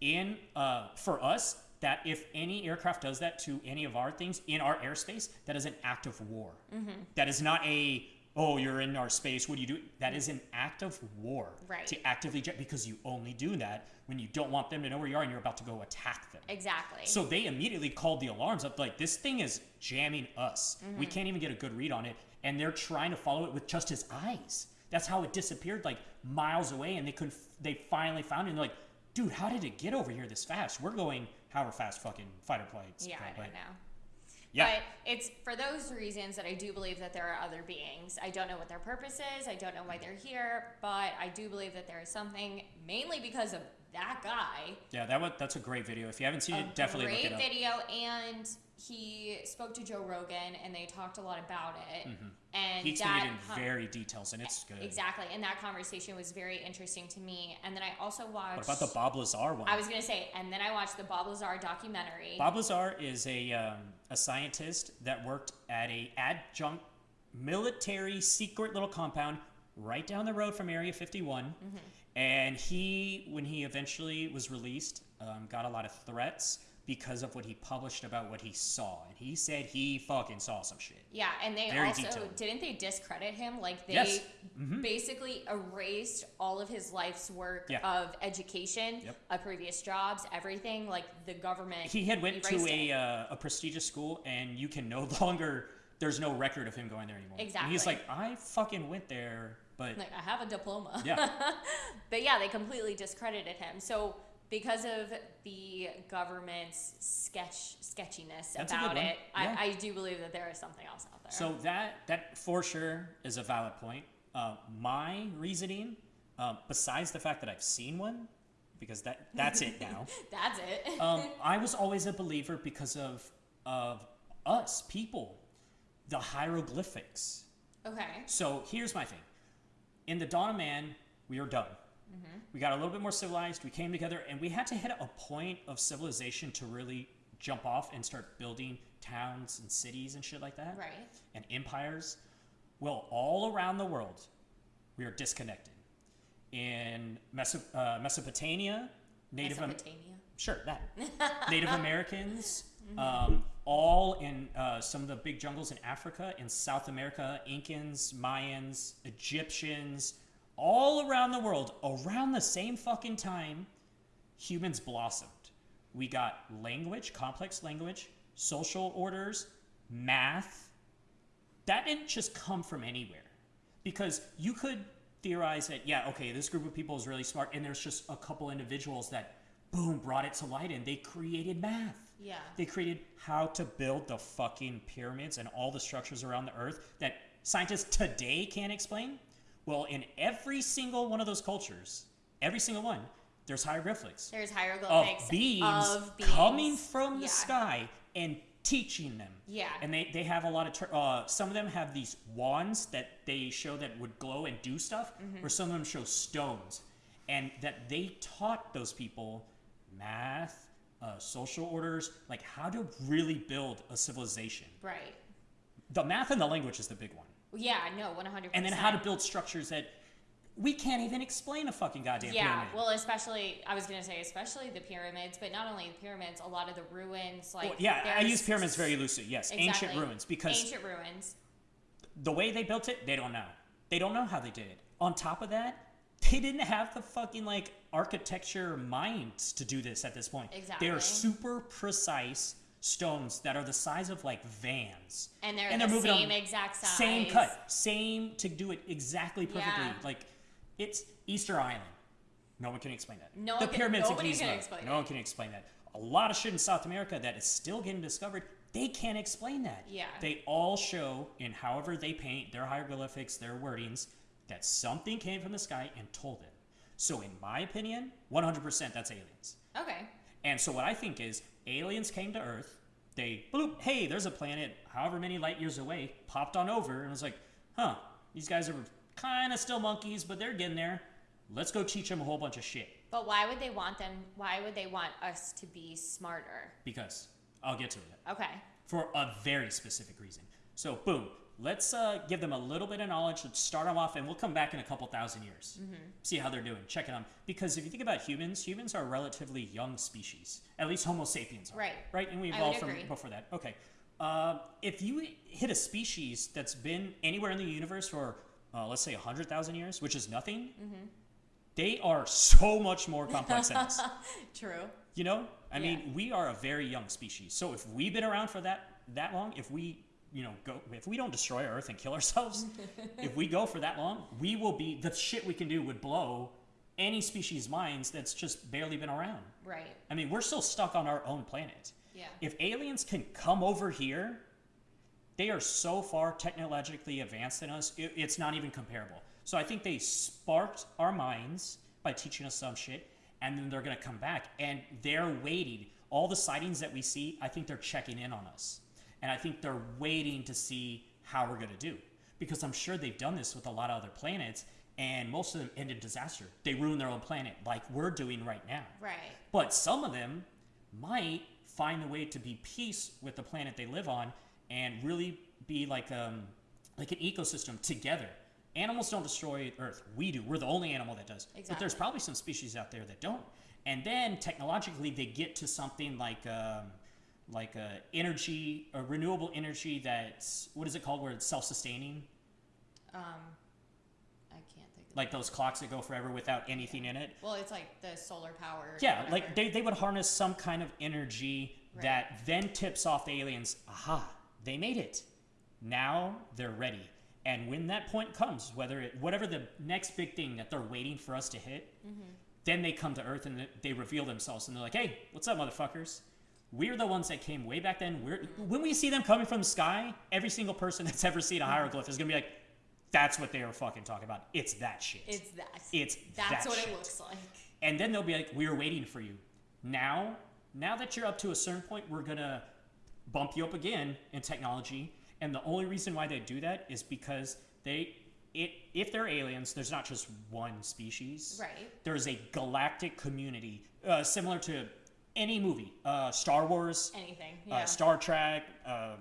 in uh, for us, that if any aircraft does that to any of our things in our airspace, that is an act of war. Mm-hmm. That is not a oh you're in our space. What do you do? That is an act of war. Right. To actively jet because you only do that when you don't want them to know where you are and you're about to go attack them. Exactly. So they immediately called the alarms up like this thing is jamming us. We Mm-hmm. can't even get a good read on it and they're trying to follow it with just his eyes. That's how it disappeared like miles away and they couldn't. they finally found it and they're like, "Dude, how did it get over here this fast? We're going however fast fucking fighter planes." yeah, I don't know. Yeah. But it's for those reasons that I do believe that there are other beings. I don't know what their purpose is. I don't know why they're here, but I do believe that there is something, mainly because of that guy. yeah, that was that's a great video. If you haven't seen it, definitely great look it up. video, and he spoke to Joe Rogan, and they talked a lot about it. And Mm-hmm. He explained in very details and it's good. exactly, and that conversation was very interesting to me. And then I also watched. What about the Bob Lazar one? I was gonna say, and then I watched the Bob Lazar documentary. Bob Lazar is a, um, a scientist that worked at a adjunct military secret little compound right down the road from Area 51. Mm-hmm. And he, when he eventually was released, um, got a lot of threats because of what he published about what he saw. And he said he fucking saw some shit. Yeah, and they Very also detailed. didn't they discredit him? Like they Yes. Mm-hmm. basically erased all of his life's work Yeah. of education, Yep. of previous jobs, everything. Like the government. He had went to a, uh, a prestigious school, and you can no [laughs] longer. There's no record of him going there anymore. And he's like, I fucking went there, but like I have a diploma. Yeah. [laughs] but yeah, they completely discredited him. So because of the government's sketch sketchiness That's about it, Yeah. I, I do believe that there is something else out there. So that that for sure is a valid point. Uh, my reasoning, uh, besides the fact that I've seen one, because that that's it now. [laughs] that's it. [laughs] Um, I was always a believer because of of us people, the hieroglyphics. okay. So here's my thing. In the Dawn of Man, we were done. We got a little bit more civilized. We came together, and we had to hit a point of civilization to really jump off and start building towns and cities and shit like that Right. and empires. Well, all around the world, we are disconnected. In Meso- uh, Mesopotamia, Native Am- sure that [laughs] Native Americans, um, all in uh, some of the big jungles in Africa, in South America, Incans, Mayans, Egyptians, all around the world, around the same fucking time, humans blossomed. We got language, complex language, social orders, math. That didn't just come from anywhere. Because you could theorize that, yeah, okay, this group of people is really smart, and there's just a couple individuals that, boom, brought it to light, and they created math. Yeah. They created how to build the fucking pyramids and all the structures around the earth that scientists today can't explain. Well, in every single one of those cultures, every single one, there's hieroglyphics There's of hieroglyphics beings, of beings coming from the sky and teaching them. Yeah. And they, they have a lot of, uh, some of them have these wands that they show that would glow and do stuff, Mm-hmm. or some of them show stones. And that they taught those people math, uh, social orders, like how to really build a civilization. Right. The math and the language is the big one. Yeah. No. one hundred percent. And then how to build structures that we can't even explain a fucking goddamn Yeah, pyramid. well, especially I was gonna say, especially the pyramids, but not only the pyramids, a lot of the ruins, like Well, yeah, I use pyramids very loosely. Yes, ancient ruins because ancient ruins. the way they built it, they don't know. They don't know how they did it. On top of that, they didn't have the fucking like architecture minds to do this at this point. Exactly. They are super precise stones that are the size of like vans. And they're And the they're moving same exact size. Same cut, same to do it exactly perfectly. Yeah. Like it's Easter Island. No one can explain that. No the one pyramids in Giza. can explain no it. one can explain that. A lot of shit in South America that is still getting discovered. They can't explain that. Yeah. They all show in however they paint their hieroglyphics, their wordings, that something came from the sky and told them. So in my opinion, 100% that's aliens. Okay. And so what I think is aliens came to Earth. They bloop, hey, there's a planet however many light years away, popped on over and was like, huh, these guys are kind of still monkeys, but they're getting there. Let's go teach them a whole bunch of shit. But why would they want them? Why would they want us to be smarter? Because I'll get to it Okay. for a very specific reason. So boom, let's uh, give them a little bit of knowledge. Let's start them off, and we'll come back in a couple thousand years, see how they're doing, check it on. Because if you think about humans, humans are a relatively young species. At least Homo sapiens are. Right. Right, and we evolved from before that. Okay. Uh, if you hit a species that's been anywhere in the universe for uh, let's say hundred thousand years, which is nothing, Mm-hmm. they are so much more complex than us. [laughs] True. You know, I Yeah. mean, we are a very young species. So if we've been around for that that long, if we, you know, go if we don't destroy Earth and kill ourselves, [laughs] if we go for that long, we will be the shit we can do would blow any species' minds that's just barely been around. Right. I mean, we're still stuck on our own planet. Yeah. If aliens can come over here, they are so far technologically advanced than us, it, it's not even comparable. So I think they sparked our minds by teaching us some shit, and then they're going to come back, and they're waiting. All the sightings that we see, I think they're checking in on us. And I think they're waiting to see how we're going to do. Because I'm sure they've done this with a lot of other planets, and most of them end in disaster. They ruin their own planet, like we're doing right now. Right. But some of them might find a way to be peace with the planet they live on and really be like um like an ecosystem together. Animals don't destroy Earth. We do. We're the only animal that does. Exactly. But there's probably some species out there that don't. And then technologically they get to something like um like a energy, a renewable energy that's what is it called where it's self-sustaining? Um, I can't think. Of Like those clocks that go forever without anything in it. Well, it's like the solar power. Yeah, like they, they would harness some kind of energy Right. that then tips off the aliens. Aha, they made it. Now they're ready. And when that point comes, whether it whatever the next big thing that they're waiting for us to hit, Mm-hmm. then they come to Earth and they reveal themselves and they're like, "Hey, what's up, motherfuckers? We're the ones that came way back then. We're when we see them coming from the sky, every single person [laughs] that's ever seen a Mm-hmm. hieroglyph is gonna be like, "That's what they were fucking talking about. It's that shit. It's that. It's That's that what shit." it looks like. and then they'll be like, "We're waiting for you." Now, now that you're up to a certain point, we're gonna bump you up again in technology. And the only reason why they do that is because they, it, if they're aliens, there's not just one species. Right. There's a galactic community, uh, similar to any movie, uh, Star Wars, Anything. uh, Star Trek, um,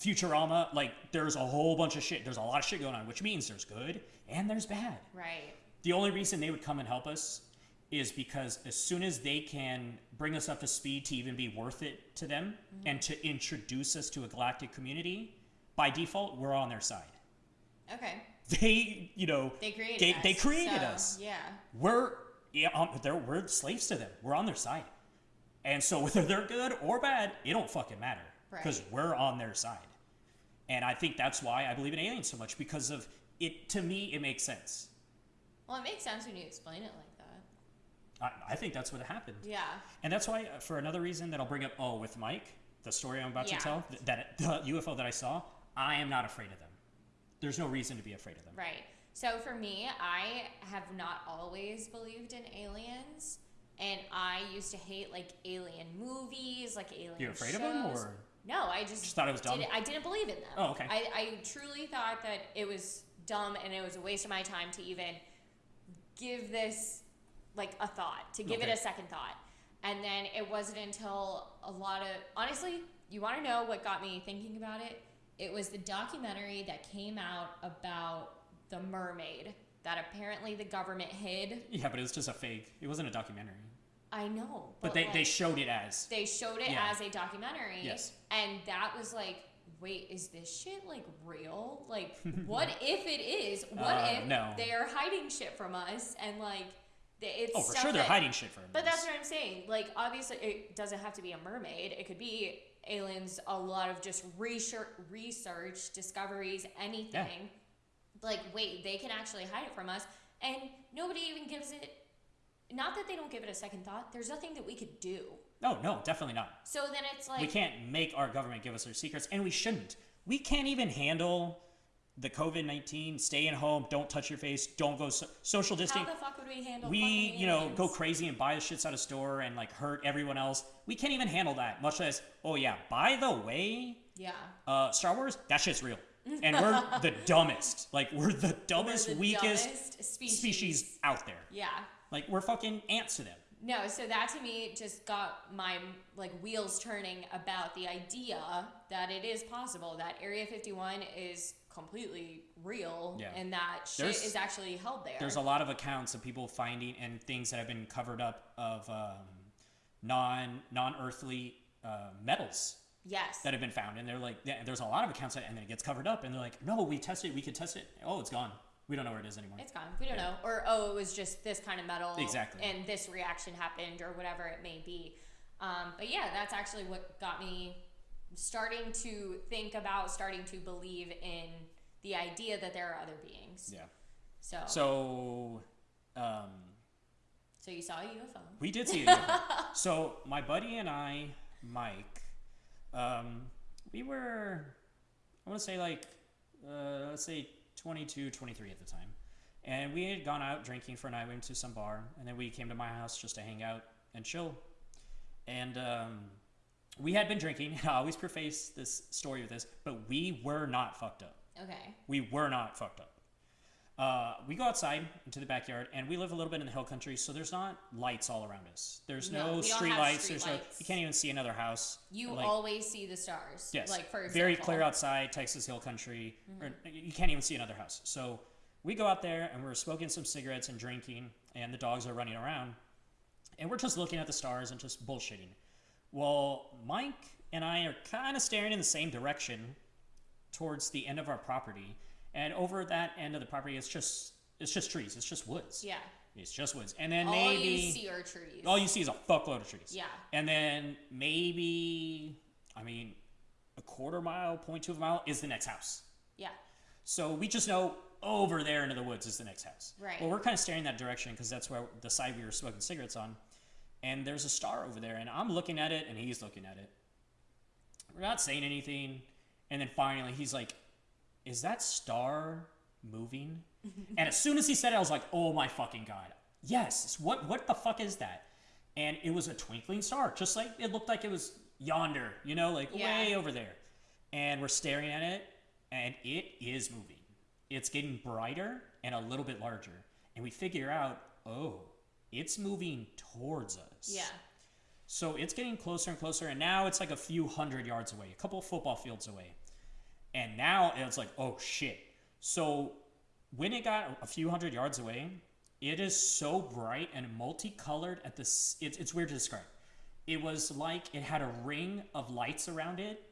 Futurama. Like, there's a whole bunch of shit. There's a lot of shit going on, which means there's good and there's bad. right. The only reason they would come and help us is because as soon as they can bring us up to speed to even be worth it to them Mm-hmm. and to introduce us to a galactic community, by default, we're on their side. Okay. They, you know, They created they, us. they created so, us. Yeah. We're yeah, um, they're, we're slaves to them. We're on their side, and so whether they're good or bad, it don't fucking matter because Right. we're on their side. And I think that's why I believe in aliens so much because of it. To me, it makes sense. Well, it makes sense when you explain it like that. I, I think that's what happened. Yeah. And that's why, uh, for another reason that I'll bring up, oh, with Mike, the story I'm about Yeah. to tell, th- that the UFO that I saw, I am not afraid of them. There's no reason to be afraid of them. Right. So for me, I have not always believed in aliens, and I used to hate like alien movies, like alien. You're afraid shows. of them, or No, I just, Just thought it was dumb? Didn't, I didn't believe in them. Oh, okay. I, I truly thought that it was dumb and it was a waste of my time to even give this like a thought, to give Okay. it a second thought. And then it wasn't until a lot of honestly, you want to know what got me thinking about it? It was the documentary that came out about the mermaid that apparently the government hid. yeah, but it was just a fake. It wasn't a documentary, I know, but, they, they like, showed it as. they showed it Yeah. as a documentary. Yes. And that was like, wait, is this shit like real? Like, [laughs] what if it is? What Uh, if no. they are hiding shit from us and like, it's Oh, for sure they're that- hiding shit from us. But that's what I'm saying. Like, obviously, it doesn't have to be a mermaid. It could be aliens. A lot of just research, research discoveries, anything. Like, wait, they can actually hide it from us, and nobody even gives it. Not that they don't give it a second thought. There's nothing that we could do. No, no, definitely not. So then it's like we can't make our government give us their secrets, and we shouldn't. We can't even handle the COVID 19, stay at home, don't touch your face, don't go so- social How distancing. the fuck would we handle? We, you know, go crazy and buy the shits out of store and like hurt everyone else. We can't even handle that, much less, oh yeah, by the way, Yeah. uh, Star Wars, that shit's real. [laughs] And we're the dumbest. Like, we're the We're dumbest, the weakest dumbest species. species out there. Yeah. Like, we're fucking ants to them. No, so that to me just got my like wheels turning about the idea that it is possible that Area 51 is completely real Yeah. and that shit There's- is actually held there. There's a lot of accounts of people finding and things that have been covered up of um, non non earthly uh, metals yes. that have been found, and they're like, yeah, there's a lot of accounts that, and then it gets covered up, and they're like, no, we tested, it, we could test it. Oh, it's gone. We don't know where it is anymore. it's gone. We don't know. Or oh, it was just this kind of metal Exactly. and this reaction happened or whatever it may be. Um, but yeah, that's actually what got me starting to think about starting to believe in the idea that there are other beings. yeah. So So, um, so you saw a UFO. we did see a UFO. [laughs] so my buddy and I, Mike, um, we were, I want to say like, uh, let's say 22, 23 at the time. And we had gone out drinking for a night. We went to some bar, and then we came to my house just to hang out and chill. And um, we had been drinking. I always preface this story with this, but we were not fucked up. Okay. We were not fucked up. Uh, we go outside into the backyard, and we live a little bit in the hill country, so there's not lights all around us. There's No, no, street lights. street there's no. You can't even see another house. You Like, always see the stars. Yes. Like for example. Very clear outside, Texas Hill Country. Or, you can't even see another house. So we go out there and we're smoking some cigarettes and drinking, and the dogs are running around. And we're just looking at the stars and just bullshitting. Well, Mike and I are kind of staring in the same direction towards the end of our property. And over that end of the property, it's just it's just trees. It's just woods. Yeah. It's just woods. And then All maybe you see are trees. all you see is a fuckload of trees. Yeah. And then maybe, I mean, a quarter mile, point two of a mile is the next house. Yeah. So we just know over there into the woods is the next house. Right. Well, we're kind of staring that direction because that's where the side we were smoking cigarettes on. And there's a star over there, and I'm looking at it, and he's looking at it. We're not saying anything. And then finally, he's like, Is that star moving? and as soon as he said it, I was like, Oh my fucking God. Yes. What, what the fuck is that? And it was a twinkling star, just like it looked like it was yonder, you know, like Yeah. way over there. And we're staring at it, and it is moving. It's getting brighter and a little bit larger. And we figure out, oh, it's moving towards us. Yeah. So it's getting closer and closer, and now it's like a few hundred yards away, a couple football fields away. And now it's like, oh shit. So when it got a few hundred yards away, it is so bright and multicolored at this. It's, it's weird to describe. It was like it had a ring of lights around it,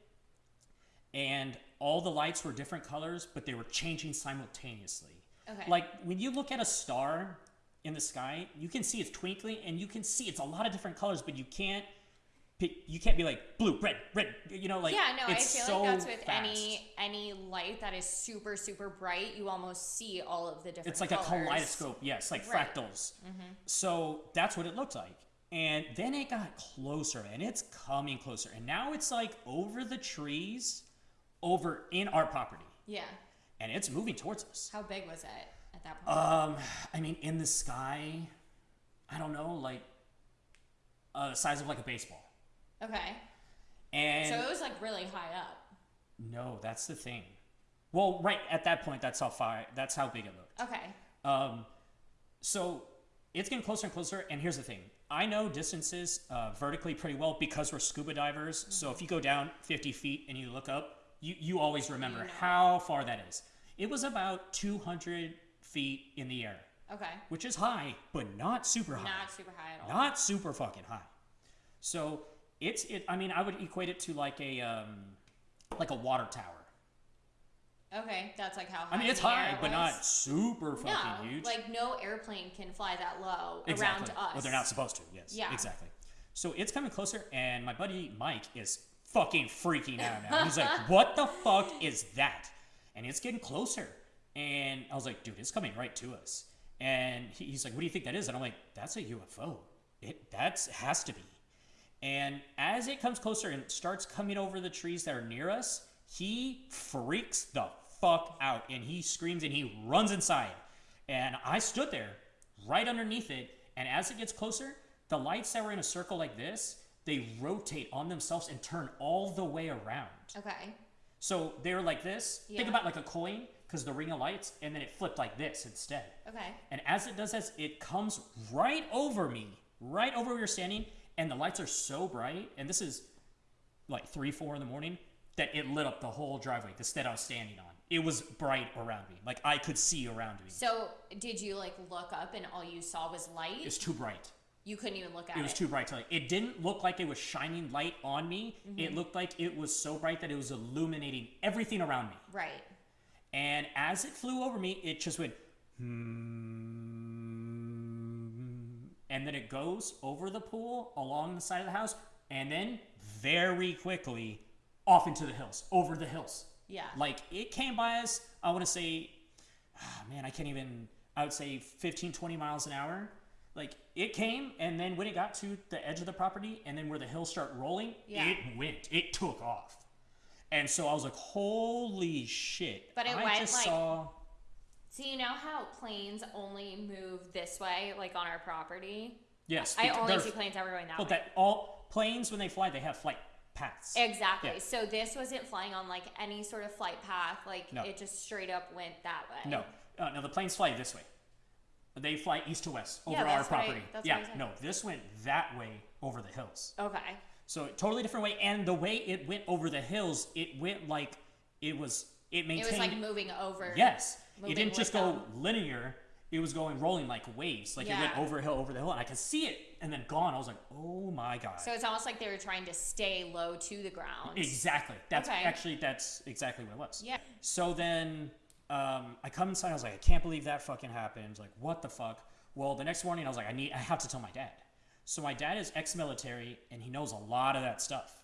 and all the lights were different colors, but they were changing simultaneously. Okay. Like when you look at a star in the sky, you can see it's twinkling, and you can see it's a lot of different colors, but you can't. Pick- You can't be like blue, red, red. You know, like yeah, no, I it's feel so like that's with fast. any any light that is super super bright, you almost see all of the different. It's like colors. a kaleidoscope, yes, like Right. fractals. So that's what it looked like. And then it got closer, and it's coming closer, and now it's like over the trees, over in our property, Yeah. and it's moving towards us. How big was it at that point? Um, I mean, in the sky, I don't know, like uh, the size of like a baseball. Okay. And So it was like really high up. no, that's the thing. Well, right at that point, that's how far. That's how big it looked. Okay. Um, so it's getting closer and closer. And here's the thing: I know distances uh, vertically pretty well because we're scuba divers. So if you go down 50 feet and you look up, you you always remember You know. how far that is. It was about 200 feet in the air, Okay. which is high, but not super high. Not super high at all. Not super fucking high. So it's it. I mean, I would equate it to like a um, like a water tower. Okay, that's like how high. I mean, it's high, but not super fucking no, huge. like no airplane can fly that low exactly. around us. Well, they're not supposed to. Yes. Yeah. Exactly. So it's coming closer, and my buddy Mike is fucking freaking out now. He's like, [laughs] "What the fuck is that?" And it's getting closer, and I was like, "Dude, it's coming right to us." And he's like, "What do you think that is?" And I'm like, "That's a UFO. It that's has to be." And as it comes closer and starts coming over the trees that are near us, he freaks the fuck out and he screams and he runs inside. And I stood there right underneath it. And as it gets closer, the lights that were in a circle like this, they rotate on themselves and turn all the way around. Okay. So they were like this. Yeah. Think about like a coin because the ring of lights, and then it flipped like this instead. Okay. And as it does this, it comes right over me, right over where you're standing, and the lights are so bright, and this is like three, four in the morning, that it lit up the whole driveway, the stead I was standing on. It was bright around me. Like I could see around me. So did you like look up and all you saw was light? It was too bright. you couldn't even look at It it. was too bright to like it didn't look like it was shining light on me. Mm-hmm. It looked like it was so bright that it was illuminating everything around me. right. And as it flew over me, it just went, hmm, and then it goes over the pool along the side of the house, and then very quickly off into the hills, over the hills. Yeah. Like it came by us, I want to say, ah, man, I can't even, I would say 15, 20 miles an hour. Like it came, and then when it got to the edge of the property, and then where the hills start rolling, Yeah. it went, it took off. And so I was like, holy shit. But it I went, just like- saw. So you know how planes only move this way, like on our property? Yes. I only see planes ever going that Well, way. that all planes when they fly, they have flight paths. Exactly. Yeah. So this wasn't flying on like any sort of flight path. Like No. it just straight up went that way. No, uh, no, the planes fly this way. They fly east to west over Yeah, our I- property. that's yeah, I no, this went that way over the hills. Okay. So totally different way. And the way it went over the hills, it went like it was. It maintained. It was like moving over. yes, it didn't just go them. linear. It was going rolling like waves. Like it went over a hill, over the hill, and I could see it, and then gone. I was like, oh my god. So it's almost like they were trying to stay low to the ground. Exactly. That's Okay. actually that's exactly what it was. Yeah. So then um, I come inside. I was like, I can't believe that fucking happened. Like, what the fuck? Well, the next morning I was like, I need, I have to tell my dad. So my dad is ex-military and he knows a lot of that stuff.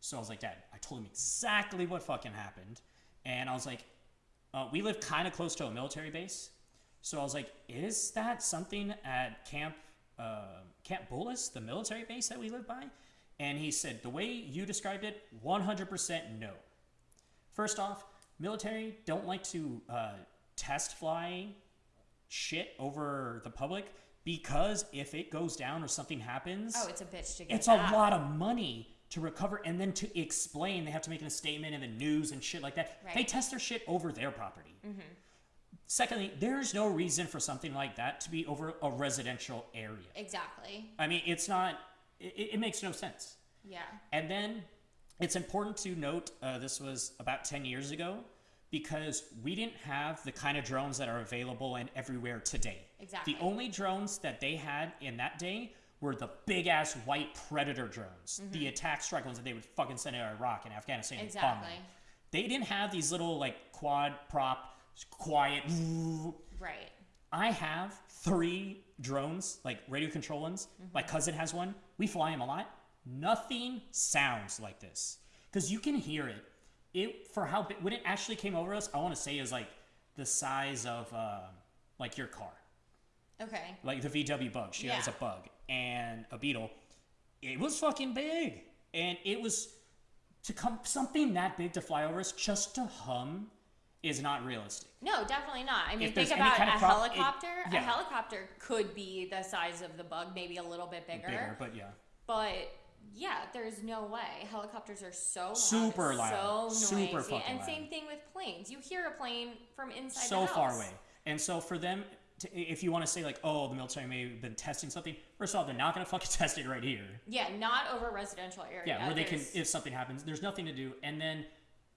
So I was like, Dad, I told him exactly what fucking happened, and I was like, uh, we live kind of close to a military base. So I was like, is that something at Camp uh, Camp Bullis, the military base that we live by? And he said, the way you described it, 100% no. First off, military don't like to uh, test fly shit over the public because if it goes down or something happens, Oh, it's a bitch to get. it's a lot of money to recover and then to explain. They have to make a statement in the news and shit like that. They Right. Mm-hmm. test their shit over their property. Secondly, there's no reason for something like that to be over a residential area. Exactly. I mean, it's not it, it makes no sense. Yeah. And then it's important to note uh, this was about 10 years ago because we didn't have the kind of drones that are available and everywhere today. Exactly. The only drones that they had in that day were the big ass white predator drones, the attack strike ones that they would fucking send to Iraq and Afghanistan. and bomb them. Exactly. They didn't have these little like quad prop, quiet. Right. I have three drones, like radio control ones. My cousin has one. We fly them a lot. Nothing sounds like this because you can hear it. It for how big when it actually came over us, I want to say is like the size of uh, like your car, Okay. like the VW Bug. She has a Bug and a Beetle. It was fucking big, and it was to come something that big to fly over us just to hum is not realistic. No, definitely not. I mean, think about kind a of prop- it- helicopter. yeah. A helicopter could be the size of the bug, maybe a little bit bigger. Bigger, but yeah. But yeah, there's no way. Helicopters are so loud, Super loud. so Super noisy, fucking and loud. same thing with planes. You hear a plane from inside so the house. far away. And so for them, to, if you want to say like, oh, the military may have been testing something, first of all, they're not going to fucking [laughs] test it right here. Yeah, not over residential area. Yeah, where they can, if something happens, there's nothing to do. And then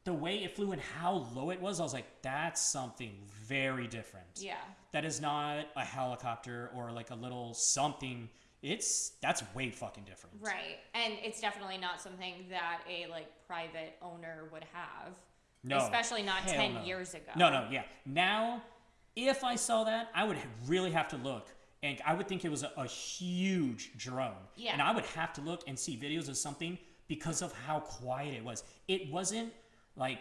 the way it flew and how low it was, I was like, that's something very different. Yeah. That is not a helicopter or like a little something. It's that's way fucking different. Right. And it's definitely not something that a like private owner would have. No, Especially not hell 10 no. years ago. No, no, yeah. Now, if I saw that, I would really have to look. And I would think it was a, a huge drone. Yeah. And I would have to look and see videos of something because of how quiet it was. It wasn't like,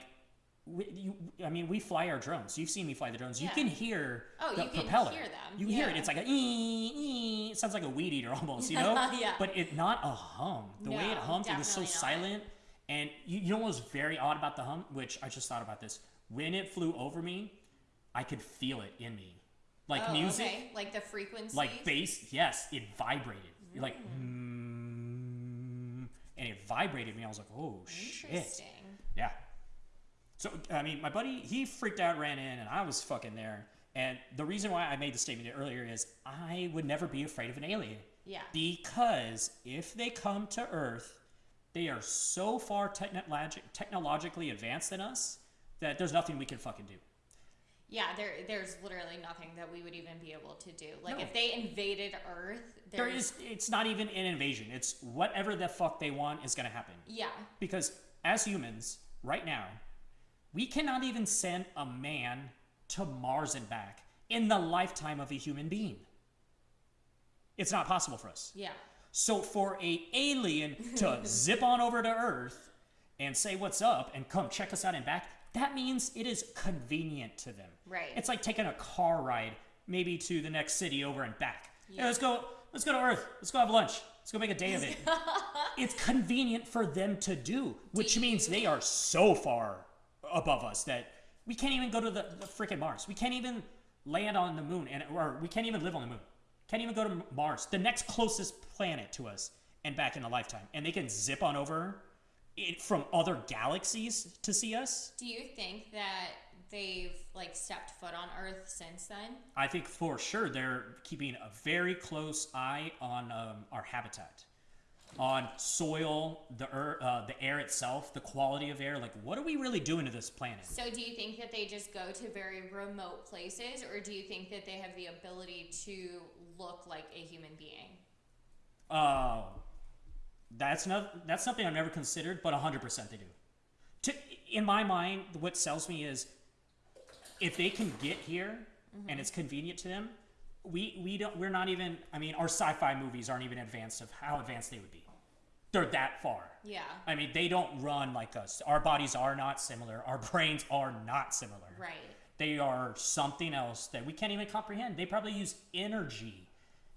we, you, I mean, we fly our drones. You've seen me fly the drones. Yeah. You can hear Oh, the you can propeller. hear them. You hear it. It's like a ee, ee. It sounds like a weed eater [laughs] almost, you know? [laughs] Yeah. But it not a hum. The way it No, hummed, it was so not. silent. And you, you know what was very odd about the hum, which I just thought about this. When it flew over me, I could feel it in me, like Oh, music, okay. Like the frequency. like bass. Yes, it vibrated. You're like, mm, and it vibrated me. I was like, oh shit, Interesting. yeah. So I mean, my buddy he freaked out, ran in, and I was fucking there. And the reason why I made the statement earlier is I would never be afraid of an alien. Yeah. Because if they come to Earth, they are so far technologi- technologically advanced than us that there's nothing we can fucking do. Yeah, there there's literally nothing that we would even be able to do. Like No. if they invaded Earth, there's it's not even an invasion. It's whatever the fuck they want is gonna happen. yeah. Because as humans, right now, we cannot even send a man to Mars and back in the lifetime of a human being. It's not possible for us. Yeah. So for a alien to [laughs] zip on over to Earth and say what's up and come check us out and back, that means it is convenient to them. Right. It's like taking a car ride maybe to the next city over and back. Yeah, Yeah. let's go let's go to Earth. Let's go have lunch. Let's go make a day of it. [laughs] it's convenient for them to do, which Do means they are so far above us that we can't even go to the, the freaking Mars. We can't even land on the moon and or we can't even live on the moon. Can't even go to Mars, the next closest planet to us, and back in a lifetime. And they can zip on over it from other galaxies to see us. Do you think that they've like stepped foot on Earth since then? I think for sure they're keeping a very close eye on um, our habitat, on soil, the earth, uh, the air itself, the quality of air. Like, what are we really doing to this planet? So do you think that they just go to very remote places or do you think that they have the ability to look like a human being? Oh, that's not that's something I've never considered, but hundred percent they do. To, in my mind, what sells me is if they can get here and mm-hmm. it's convenient to them, we we don't we're not even. I mean, our sci-fi movies aren't even advanced of how advanced they would be. They're that far. Yeah. I mean, they don't run like us. Our bodies are not similar. Our [laughs] brains are not similar. Right. They are something else that we can't even comprehend. They probably use energy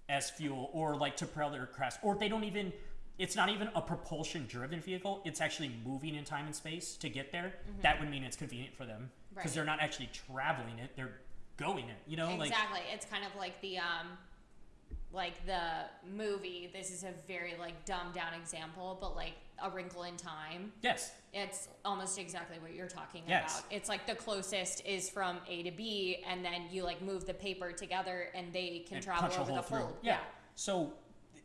as fuel or like to propel their crafts, or they don't even. It's not even a propulsion driven vehicle. It's actually moving in time and space to get there. Mm-hmm. That would mean it's convenient for them because. Right. they're not actually traveling it. They're going it. You know, like exactly. it's kind of like the um like the movie. This is a very like dumbed down example, but like A Wrinkle in Time. yes, It's almost exactly what you're talking Yes. about. It's like the closest is from A to B, and then you like move the paper together, and they can and travel over the fold. Yeah. So,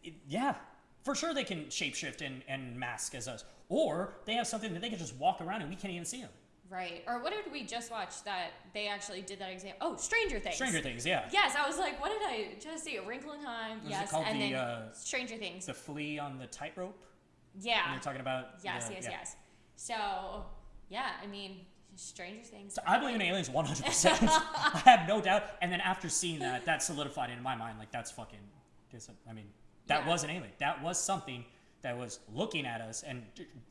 it, yeah, for sure they can shapeshift and, and mask as us. Or they have something that they can just walk around and we can't even see them. Right. Or what did we just watch that they actually did that exam? Oh, Stranger Things. Stranger Things, yeah. Yes, I was like, what did I just see? A Wrinkle in Time. Was yes, called and the, then uh, Stranger Things. The flea on the tightrope. yeah. And you're talking about. Yes, the- yes, yeah. yes. So, yeah, I mean, Stranger Things. So I believe in aliens 100%. [laughs] [laughs] I have no doubt. And then after seeing that, that solidified in my mind like that's fucking. I mean, that Yeah. was an alien. That was something that was looking at us and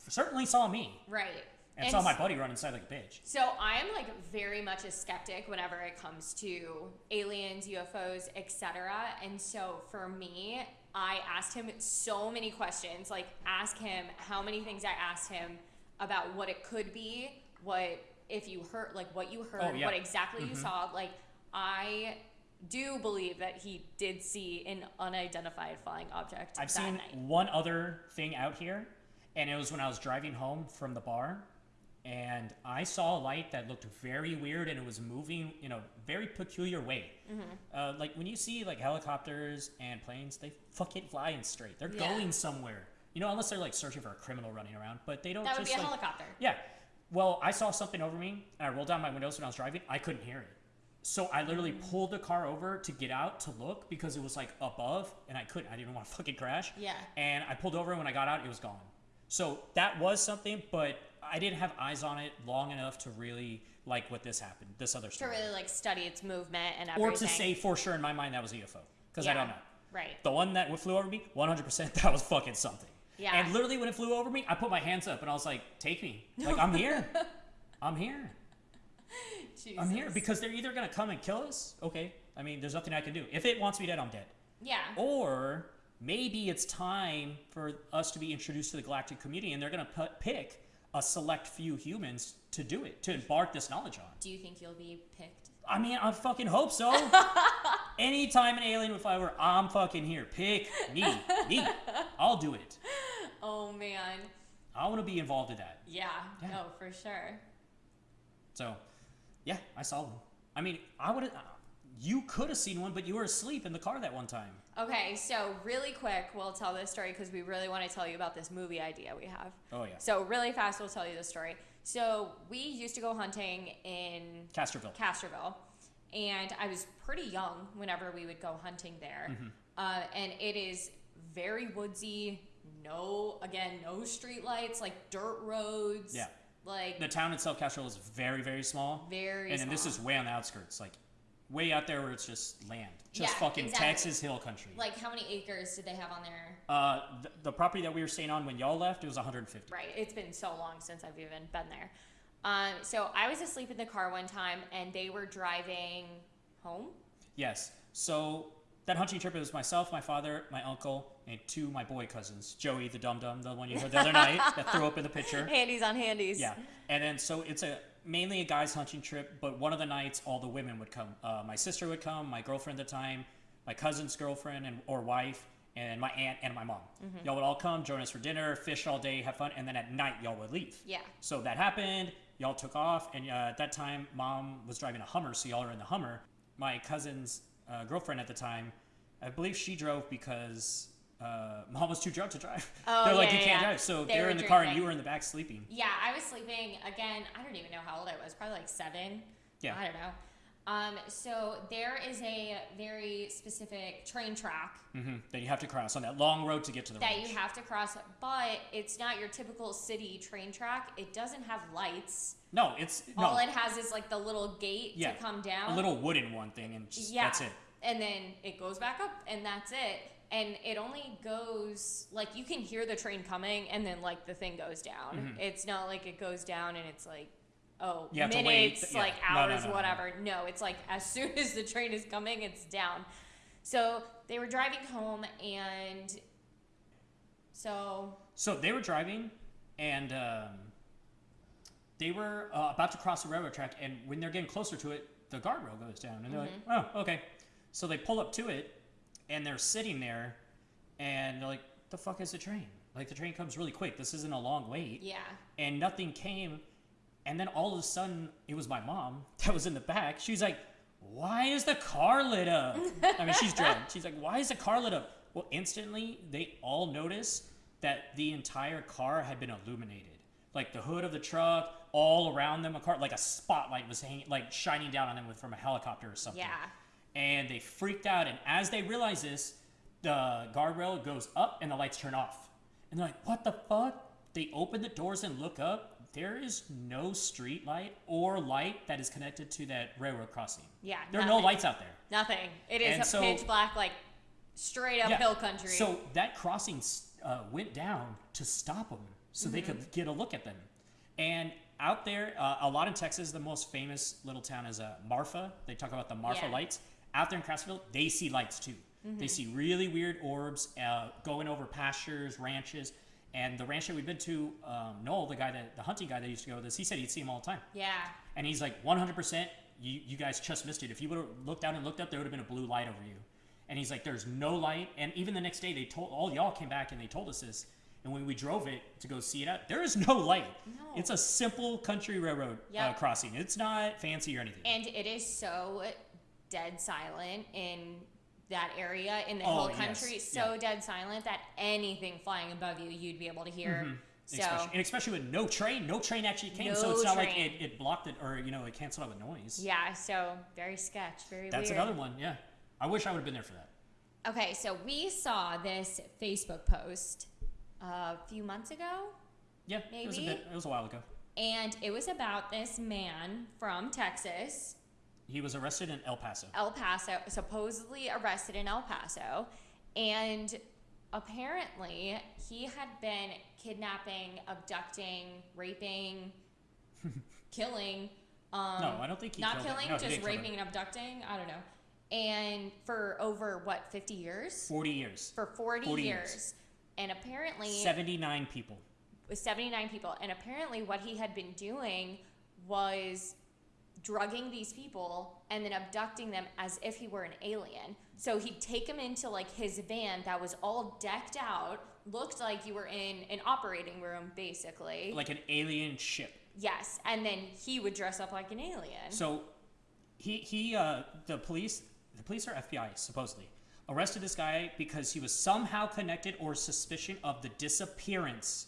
certainly saw me Right. And, saw my buddy run inside like a bitch. So I am like very much a skeptic whenever it comes to aliens, UFOs, etc. And so for me, I asked him so many questions. Like ask him how many things I asked him about what it could be, what if you heard like what you heard, Oh, yeah. what exactly you mm-hmm. saw. Like I do believe that he did see an unidentified flying object I've seen night. one other thing out here, and it was when I was driving home from the bar, and I saw a light that looked very weird, and it was moving in a very peculiar way. Mm-hmm. Uh, like when you see like helicopters and planes, they fucking flying straight. They're Yeah. going somewhere. You know, unless they're like searching for a criminal running around, but they don't That would just be a like helicopter. yeah. Well, I saw something over me, and I rolled down my windows when I was driving. I couldn't hear it. So I literally Mm. pulled the car over to get out to look because it was like above, and I couldn't. I didn't want to [laughs] fucking crash. Yeah. And I pulled over, and when I got out, it was gone. So that was something, but I didn't have eyes on it long enough to really like what this happened, this other story. To really like study its movement and everything. or to say for sure in my mind that was a UFO because I don't know. Right. The one that flew over me, 100%, that was fucking something. Yeah. And literally when it flew over me, I put my hands up and I was like, take me. Like, I'm here. [laughs] I'm here. I'm here because they're either going to come and kill us. Okay. I mean, there's nothing I can do. If it wants me dead, I'm dead. Yeah. Or maybe it's time for us to be introduced to the galactic community and they're going to pick a select few humans to do it, to embark this knowledge on. Do you think you'll be picked? I mean, I fucking hope so. [laughs] Anytime an alien would fly over, I'm fucking here. Pick me. Me. I'll do it. Oh man. I want to be involved in that. Yeah. Yeah. No, for sure. So, yeah, I saw one. I mean, I would have. Uh, you could have seen one, but you were asleep in the car that one time. Okay, so really quick, we'll tell this story because we really want to tell you about this movie idea we have. Oh yeah, So really fast, we'll tell you the story. So we used to go hunting in Casterville. Castroville, and I was pretty young whenever we would go hunting there. Mm-hmm. Uh, and it is very woodsy. No, again, no street lights, like dirt roads. Yeah. Like the town itself, Castroville, is very, very small. very. and then this is way on the outskirts, like way out there where it's just land, just Yeah, fucking exactly. Texas hill country. like how many acres did they have on there? uh, the, the property that we were staying on when y'all left, it was 150. Right. It's been so long since I've even been there. Um, so I was asleep in the car one time, and they were driving home. Yes. So that hunting trip, it was myself, my father, my uncle, and two of my boy cousins, Joey the dum dum, the one you heard the other night that threw up in the picture. [laughs] Handies on handies. Yeah, and then so it's a mainly a guys hunting trip, but one of the nights all the women would come. Uh, my sister would come, my girlfriend at the time, my cousin's girlfriend and or wife, and my aunt and my mom. Mm-hmm. Y'all would all come, join us for dinner, fish all day, have fun, and then at night y'all would leave. Yeah. So that happened. Y'all took off, and uh, at that time, mom was driving a Hummer, so y'all are in the Hummer. My cousin's uh, girlfriend at the time, I believe she drove because uh, mom was too drunk to drive. Oh, [laughs] They're like, yeah, you can't yeah. drive. So They they were were in the car, and you were in the back sleeping. Yeah, I was sleeping again. I don't even know how old I was. Probably like seven. Yeah. I don't know. Um, so there is a very specific train track hmm That you have to cross on that long road to get to the that ranch. you have to cross, but it's not your typical city train track. It doesn't have lights. No, it's no All it has is like the little gate Yeah, to come down. a little wooden one thing, and just, yeah. that's it. And then it goes back up, and that's it. And it only goes like you can hear the train coming, and then like the thing goes down. Mm-hmm. It's not like it goes down and it's like oh You have to wait, minutes, yeah. like No, no, hours, no, no. whatever. No, it's like as [laughs] soon as the train is coming, it's down. So they were driving home, and so So they were driving, and um, they were uh, about to cross the railroad track, and when they're getting closer to it, the guardrail goes down, and they're Mm-hmm. like, "Oh, okay." So they pull up to it, and they're sitting there, and they're like, "The fuck is the train? Like the train comes really quick. This isn't a long wait." yeah, and nothing came. And then all of a sudden, it was my mom [laughs] that was in the back. She's like, "Why is the car lit up?" I mean, she's drunk. [laughs] She's like, "Why is the car lit up?" Well, instantly they all noticed that the entire car had been illuminated. Like the hood of the truck, all around them, a car like a spotlight was hanging, like shining down on them with, from a helicopter or something. Yeah. And they freaked out. And as they realize this, the guardrail goes up and the lights turn off. And they're like, "What the fuck?" They open the doors and look up. There is no street light or light that is connected to that railroad crossing. Yeah, There are no lights out there. Nothing. It is And a so- pitch black, like straight up Yeah. hill country. So that crossing uh, went down to stop them, so they Mm-hmm. could get a look at them. And out there, uh, a lot in Texas, the most famous little town is uh, Marfa. They talk about the Marfa Yeah. Lights. Out there in Castroville, they see lights too. They see really weird orbs uh, going over pastures, ranches. And the ranch that we've been to, um, Noel, the guy that the hunting guy that used to go with us, he said he'd see them all the time. yeah. And he's like, 100%, you, you guys just missed it. If you would have looked down and looked up, there would have been a blue light over you. And he's like, there's no light. And even the next day, they told all y'all came back and they told us this. And when we drove it to go see it out, there is no light. No. It's a simple country railroad uh, Yep. crossing. It's not fancy or anything. And it is so dead silent in that area in the Oh, yes. country. So Yeah. dead silent that anything flying above you, you'd be able to hear. Mm-hmm. So especially, and especially with no train, no train actually came, so it's not like it, it blocked it or you know it canceled out the noise. yeah, so very sketch, very That's weird. another one. Yeah, I wish I would have been there for that. Okay, so we saw this Facebook post uh, a few months ago, Yeah, maybe it was a bit. It was a while ago. and it was about this man from Texas, He was arrested in El Paso. El Paso, supposedly arrested in El Paso, and apparently he had been kidnapping, abducting, raping, [laughs] killing. Um, No, I don't think he not killing, No, just raping and abducting. I don't know. And for over what, fifty years? Forty years. For forty, 40 years. years. and apparently 79 people. with 79 people and apparently what he had been doing was drugging these people and then abducting them as if he were an alien. So he'd take them into like his van that was all decked out looked like you were in an operating room basically. Like an alien ship. yes and then he would dress up like an alien. So he he uh the police the police or FBI supposedly arrested this guy because he was somehow connected or suspicion of the disappearance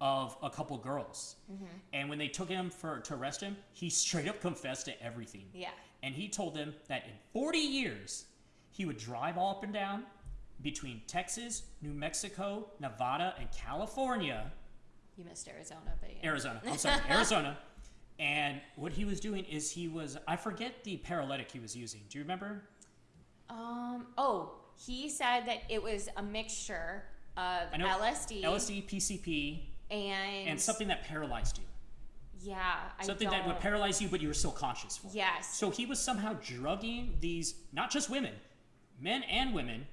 of a couple girls. Mm-hmm. And when they took him for to arrest him, he straight up confessed to everything. yeah And he told them that in 40 years, he would drive all up and down between Texas, New Mexico, Nevada, and California. you missed arizona but yeah. Arizona. I'm sorry, [laughs] Arizona. And what he was doing is he was I forget the paralytic he was using. Do you remember? um oh he said that it was a mixture of lsd LSD, PCP, and and something that paralyzed you. Yeah, I Something that would paralyze you, but you were still conscious for. Yes. So he was somehow drugging these, not just women, men and women,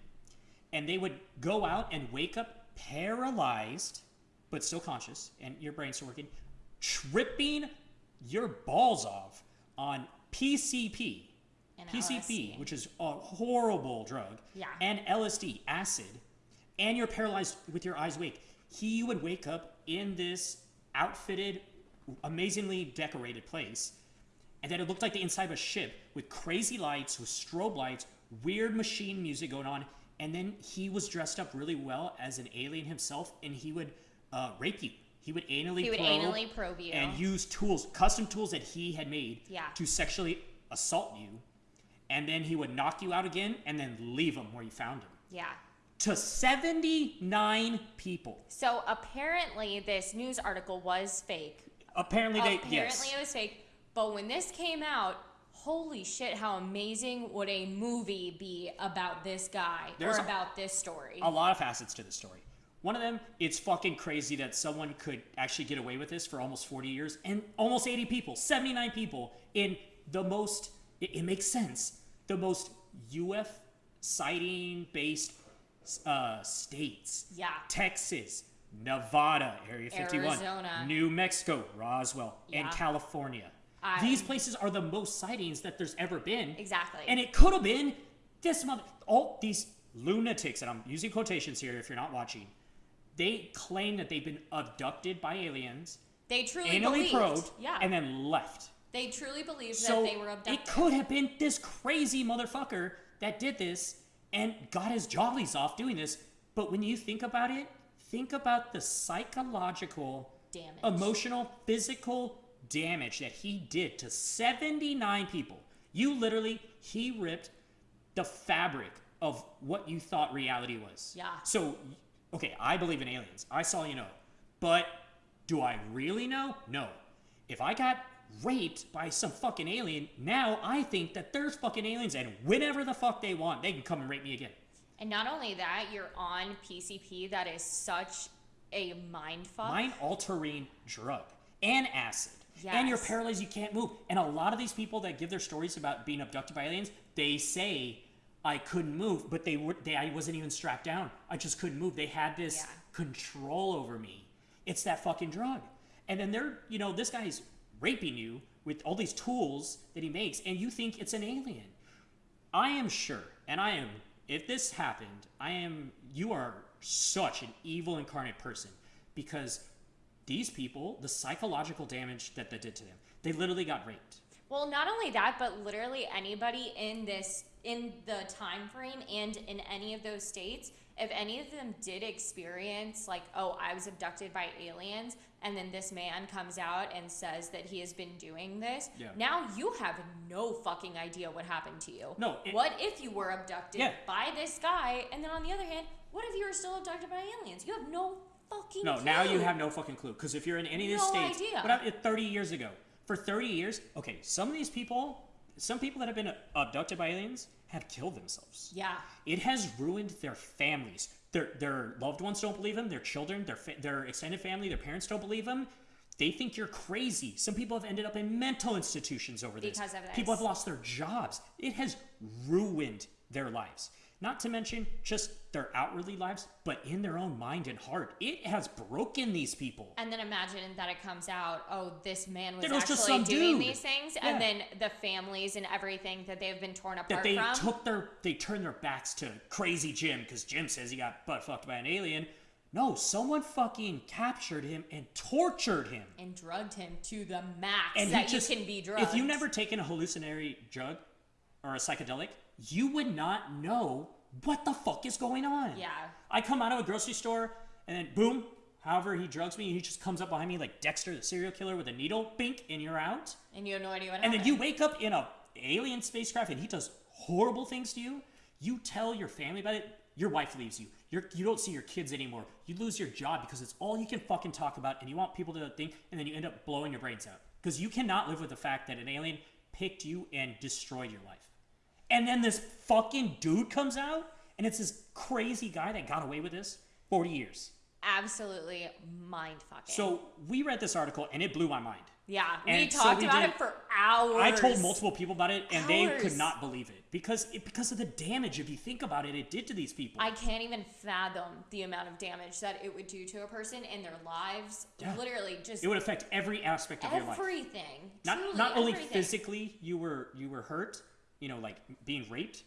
and they would go out and wake up paralyzed, but still conscious, and your brain's still working, tripping your balls off on PCP. And PCP, LSD. which is a horrible drug, Yeah. and LSD, acid, and you're paralyzed with your eyes awake. He would wake up in this outfitted, amazingly decorated place, and then it looked like the inside of a ship with crazy lights, with strobe lights, weird machine music going on, and then he was dressed up really well as an alien himself, and he would uh, rape you. He would anally He would probe anally probe you. and use tools, custom tools that he had made Yeah. to sexually assault you, and then he would knock you out again, and then leave him where you found him. yeah. To 79 people. So apparently, this news article was fake. Apparently, they apparently, yes. it was fake. But when this came out, holy shit! How amazing would a movie be about this guy There's or a- about this story? a lot of facets to the story. One of them, it's fucking crazy that someone could actually get away with this for almost 40 years and almost 80 people, 79 people in the most, it, it makes sense, the most UF sighting based uh, states. Yeah. Texas, Nevada, Area 51, Arizona. New Mexico, Roswell, and California. I- These places are the most sightings that there's ever been. Exactly. And it could have been this mother. All these lunatics, and I'm using quotations here if you're not watching, they claim that they've been abducted by aliens, they truly anally believed. probed, yeah. and then left. they truly believed So that they were abducted. it could have been this crazy motherfucker that did this, and got his jollies off doing this. But when you think about it, think about the psychological, Damage. emotional, physical damage that he did to 79 people. You literally, he ripped the fabric of what you thought reality was. Yeah. So, okay, I believe in aliens. I saw you know. But do I really know? No. If I got raped by some fucking alien, now I think that there's fucking aliens and whenever the fuck they want, they can come and rape me again. And not only that, you're on PCP. That is such a mind fuck. Mind altering drug and acid. And you're paralyzed, you can't move. And a lot of these people that give their stories about being abducted by aliens, they say, I couldn't move, but they were they I wasn't even strapped down. I just couldn't move. They had this Yeah. control over me. It's that fucking drug. And then they're, you know, this guy's raping you with all these tools that he makes, and you think it's an alien. I am sure, and I am, if this happened, I am, you are such an evil incarnate person because these people, the psychological damage that that did to them, they literally got raped. Well, not only that, but literally anybody in this in the time frame and in any of those states, if any of them did experience like, oh, I was abducted by aliens, and then this man comes out and says that he has been doing this, Yeah. now you have no fucking idea what happened to you. No, it- what if you were abducted Yeah. by this guy, and then on the other hand, what if you were still abducted by aliens? You have no fucking No, clue. now you have no fucking clue because if you're in any of these No states, idea. what happened uh, 30 years ago? For 30 years, okay, some of these people, some people that have been abducted by aliens have killed themselves. Yeah. It has ruined their families. Their their loved ones don't believe them. Their children, their their extended family, their parents don't believe them. They think you're crazy. Some people have ended up in mental institutions over this. Because of this. People have lost their jobs. It has ruined their lives. Not to mention just their outwardly lives, but in their own mind and heart. It has broken these people. And then imagine that it comes out, oh, this man was was actually doing dude. these things, Yeah. and then the families and everything that they've been torn apart that they from. took their they turned their backs to crazy Jim because Jim says he got butt fucked by an alien. No, someone fucking captured him and tortured him. and drugged him to the max And he that just, you can be drugged. If you've never taken a hallucinatory drug or a psychedelic, you would not know what the fuck is going on. Yeah. I come out of a grocery store and then boom, however he drugs me, and he just comes up behind me like Dexter, the serial killer, with a needle, bink, and you're out. and you have no idea what And happened. then you wake up in a alien spacecraft and he does horrible things to you. You tell your family about it. Your wife leaves you. You're, you don't see your kids anymore. You lose your job because it's all you can fucking talk about, and you want people to think, and then you end up blowing your brains out because you cannot live with the fact that an alien picked you and destroyed your life. And then this fucking dude comes out, and it's this crazy guy that got away with this 40 years. Absolutely mind fucking. So we read this article, and it blew my mind. yeah, we and so talked we about did- it for hours. I told multiple people about it, and they could not believe it because it, because of the damage. If you think about it, it did to these people. I can't even fathom the amount of damage that it would do to a person in their lives. Yeah. Literally, just it would affect every aspect of your life. everything. Not not only everything. physically you were you were hurt, you know, like being raped,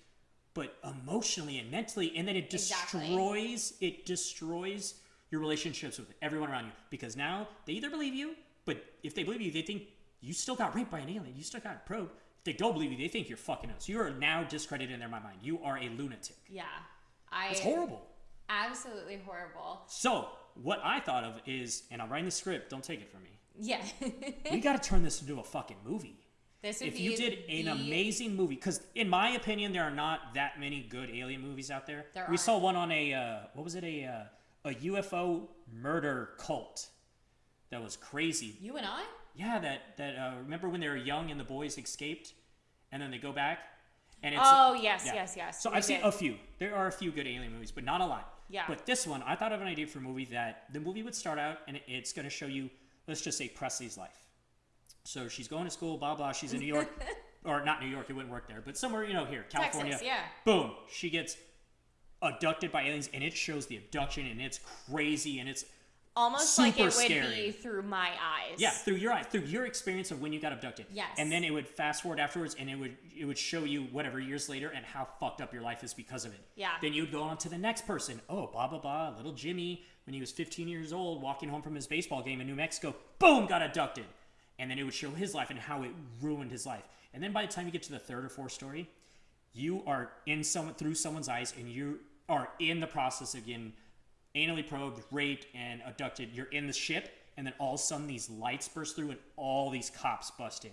but emotionally and mentally, and then it Exactly. destroys it destroys your relationships with everyone around you because now they either believe you, but if they believe you, they think you still got raped by an alien, you still got probed. If they don't believe you, they think you're fucking us. You are now discredited in their mind. You are a lunatic. Yeah, I. It's horrible. Absolutely horrible. So, what I thought of is, and I'm writing the script, don't take it from me. Yeah. [laughs] We got to turn this into a fucking movie. This would If be you did an the- amazing movie, because in my opinion, there are not that many good alien movies out there. There we aren't. saw one on a, uh, what was it, a, uh, a UFO murder cult that was crazy. You and I. Yeah, that, that uh, remember when they were young and the boys escaped and then they go back? And it's, Oh yes, yeah. yes, yes. So I've seen did. a few. There are a few good alien movies, but not a lot. Yeah. But this one, I thought of an idea for a movie that the movie would start out and it's going to show you, let's just say Presley's life. So she's going to school, blah blah. She's in New York, [laughs] or not New York. It wouldn't work there, but somewhere you know here, California. Texas, yeah. Boom. She gets abducted by aliens, and it shows the abduction, and it's crazy, and it's Almost like it would scary. be through my eyes. yeah, through your eyes, through your experience of when you got abducted. Yes. And then it would fast forward afterwards, and it would it would show you whatever years later and how fucked up your life is because of it. Yeah. Then you'd go on to the next person. Oh, blah blah blah. Little Jimmy, when he was 15 years old, walking home from his baseball game in New Mexico, boom, got abducted. And then it would show his life and how it ruined his life. And then by the time you get to the third or fourth story, you are in someone through someone's eyes, and you are in the process of getting anally probed, raped, and abducted. You're in the ship, and then all of a sudden these lights burst through, and all these cops bust in,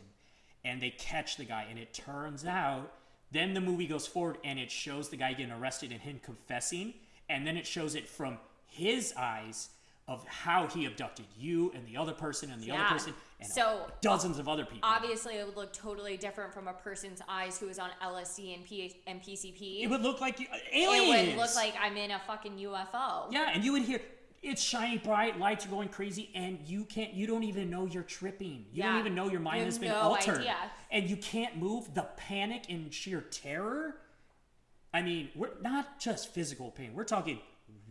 and they catch the guy. And it turns out, then the movie goes forward, and it shows the guy getting arrested and him confessing, and then it shows it from his eyes of how he abducted you and the other person and the Yeah. other person and So, dozens of other people. Obviously, it would look totally different from a person's eyes who is on LSD and, P- and PCP. It would look like you, uh, It would look like I'm in a fucking UFO. yeah, and you would hear it's shiny bright, lights are going crazy, and you can't. You don't even know you're tripping. You don't even know your mind You has been no altered, idea. and you can't move. The panic and sheer terror. I mean, we're not just physical pain. We're talking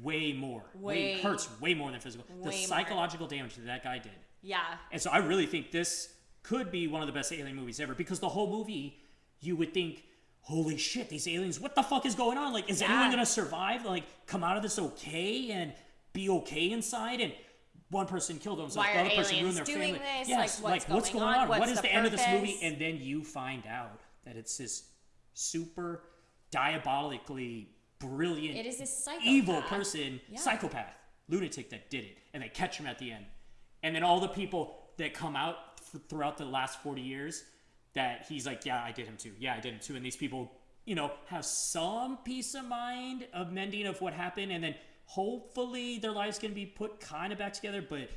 way more. Way- it hurts way more than physical. way the more. psychological damage that that guy did. Yeah. And so I really think this could be one of the best alien movies ever because the whole movie, you would think, holy shit, these aliens, what the fuck is going on? Like, is Yeah. anyone gonna survive? Like, come out of this okay and be okay inside? And one person killed themselves, Why the other person ruined their doing family. this? Yes, Like, what's going on? What What's is the the, end of this movie? And then you find out that it's this super diabolically brilliant, It is a psychopath. evil person, Yeah. psychopath, lunatic that did it, and they catch him at the end. And then all the people that come out th- throughout the last 40 years that he's like, yeah, I did him too. Yeah, I did him too. And these people, you know, have some peace of mind of mending of what happened. And then hopefully their lives can be put kind of back together. But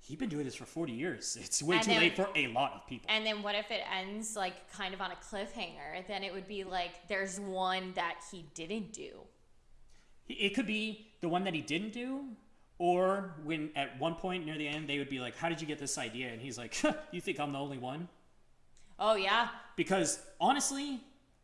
he's been doing this for 40 years. It's way And too then- late for a lot of people. And then what if it ends like kind of on a cliffhanger? Then it would be like there's one that he didn't do. It could be the one that he didn't do, or when at one point near the end they would be like, "How did you get this idea?" And he's like, [laughs] "You think I'm the only one?" Oh yeah. Because honestly,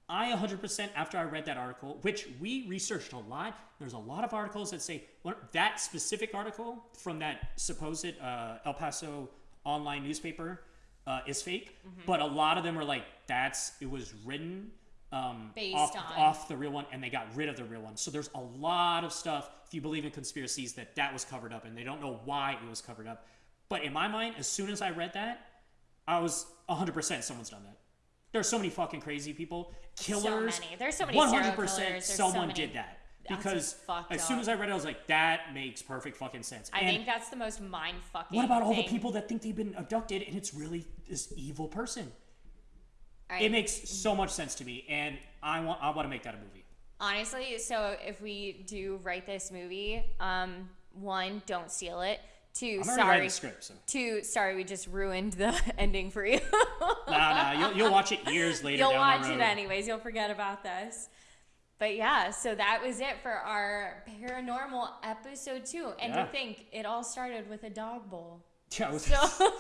I 100% after I read that article, which we researched a lot. There's a lot of articles that say well, that specific article from that supposed uh, El Paso online newspaper uh, is fake, Mm-hmm. but a lot of them are like that's it was written um, Based off, on- off the real one, and they got rid of the real one. So there's a lot of stuff. If you believe in conspiracies, that that was covered up, and they don't know why it was covered up. But in my mind, as soon as I read that, I was 100% someone's done that. There's so many fucking crazy people, killers. So many. There's so many serial 100% killers. There's so someone many- did that because as soon up. as I read it, I was like, that makes perfect fucking sense. I and think that's the most mind fucking. what about all the people that think they've been abducted and it's really this evil person? Right. It makes so much sense to me, and I want I want to make that a movie. Honestly, so if we do write this movie, um, one, don't steal it. Two, I'm already writing sorry. script, so Two, sorry, we just ruined the [laughs] ending for you. nah, nah, you'll, you'll watch it years later. You'll watch it anyways. You'll forget about this. But yeah, so that was it for our paranormal episode two. And Yeah. to think, it all started with a dog bowl. Yeah, it was- So, [laughs]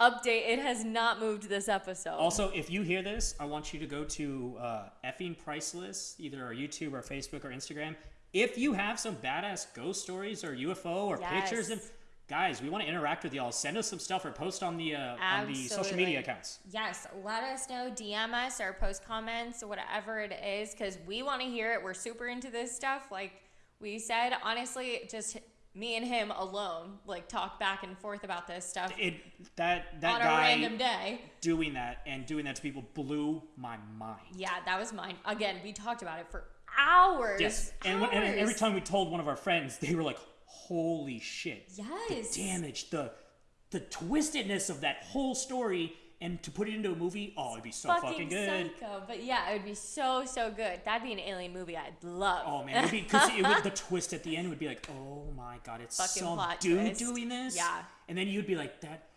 update: it has not moved this episode. Also, if you hear this, I want you to go to uh, effing priceless, either our YouTube or Facebook or Instagram. If you have some badass ghost stories or UFO or pictures, and guys, we want to interact with y'all. Send us some stuff or post on the uh, on the social media accounts. Yes, let us know, DM us or post comments, whatever it is, because we want to hear it. We're super into this stuff. Like we said, honestly, just me and him alone, like talk back and forth about this stuff It that that on a guy random day. doing that and doing that to people blew my mind. Yeah, that was mine. Again, we talked about it for hours. Yes, and, when, and every time we told one of our friends, they were like, "Holy shit!" Yes. the damage, the the twistedness of that whole story, and to put it into a movie, oh, it'd be so fucking, good. psycho. But yeah, it would be so so good. That'd be an alien movie I'd love. Oh man, because it would, the [laughs] twist at the end would be like, oh my god, it's Fucking some dude twist. doing this. Yeah. and then you'd be like, that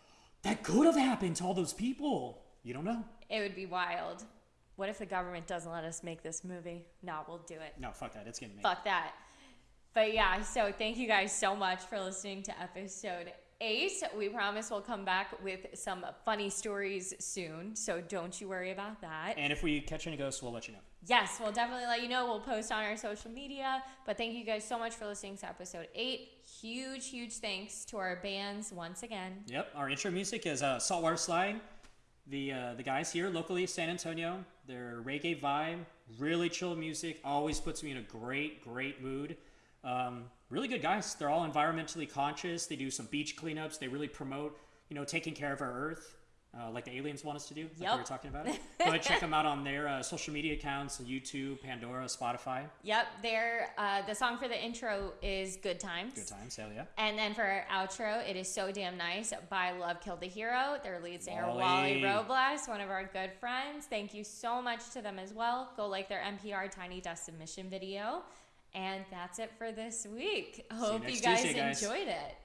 that could have happened to all those people. You don't know. It would be wild. What if the government doesn't let us make this movie? No, we'll do it. No, fuck that. It's getting made. Fuck that. But yeah, so thank you guys so much for listening to episode eight. We promise we'll come back with some funny stories soon. So don't you worry about that. And if we catch any ghosts, we'll let you know. Yes, we'll definitely let you know. We'll post on our social media. But thank you guys so much for listening to episode eight. Huge, huge thanks to our bands once again. Yep, our intro music is uh, Saltwater Slide. The uh, the guys here locally, San Antonio, their reggae vibe, really chill music, always puts me in a great, great mood. Um, really good guys. They're all environmentally conscious. They do some beach cleanups. They really promote, you know, taking care of our earth. uh, like the aliens want us to do, like we were talking about. It. Go ahead, check them out on their uh, social media accounts: YouTube, Pandora, Spotify. Yep, there. Uh, the song for the intro is "Good Times." Good times, hell yeah. And then for our outro, it is "So Damn Nice" by Love Killed the Hero. Their lead singer Wally. Wally Robles, one of our good friends. Thank you so much to them as well. Go like their NPR Tiny Desk submission video. And that's it for this week. Hope you, you guys, Tuesday, guys enjoyed it.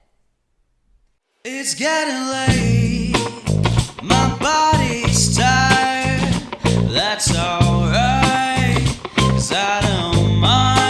It's getting late. My body's tired. That's alright. Cause I don't mind.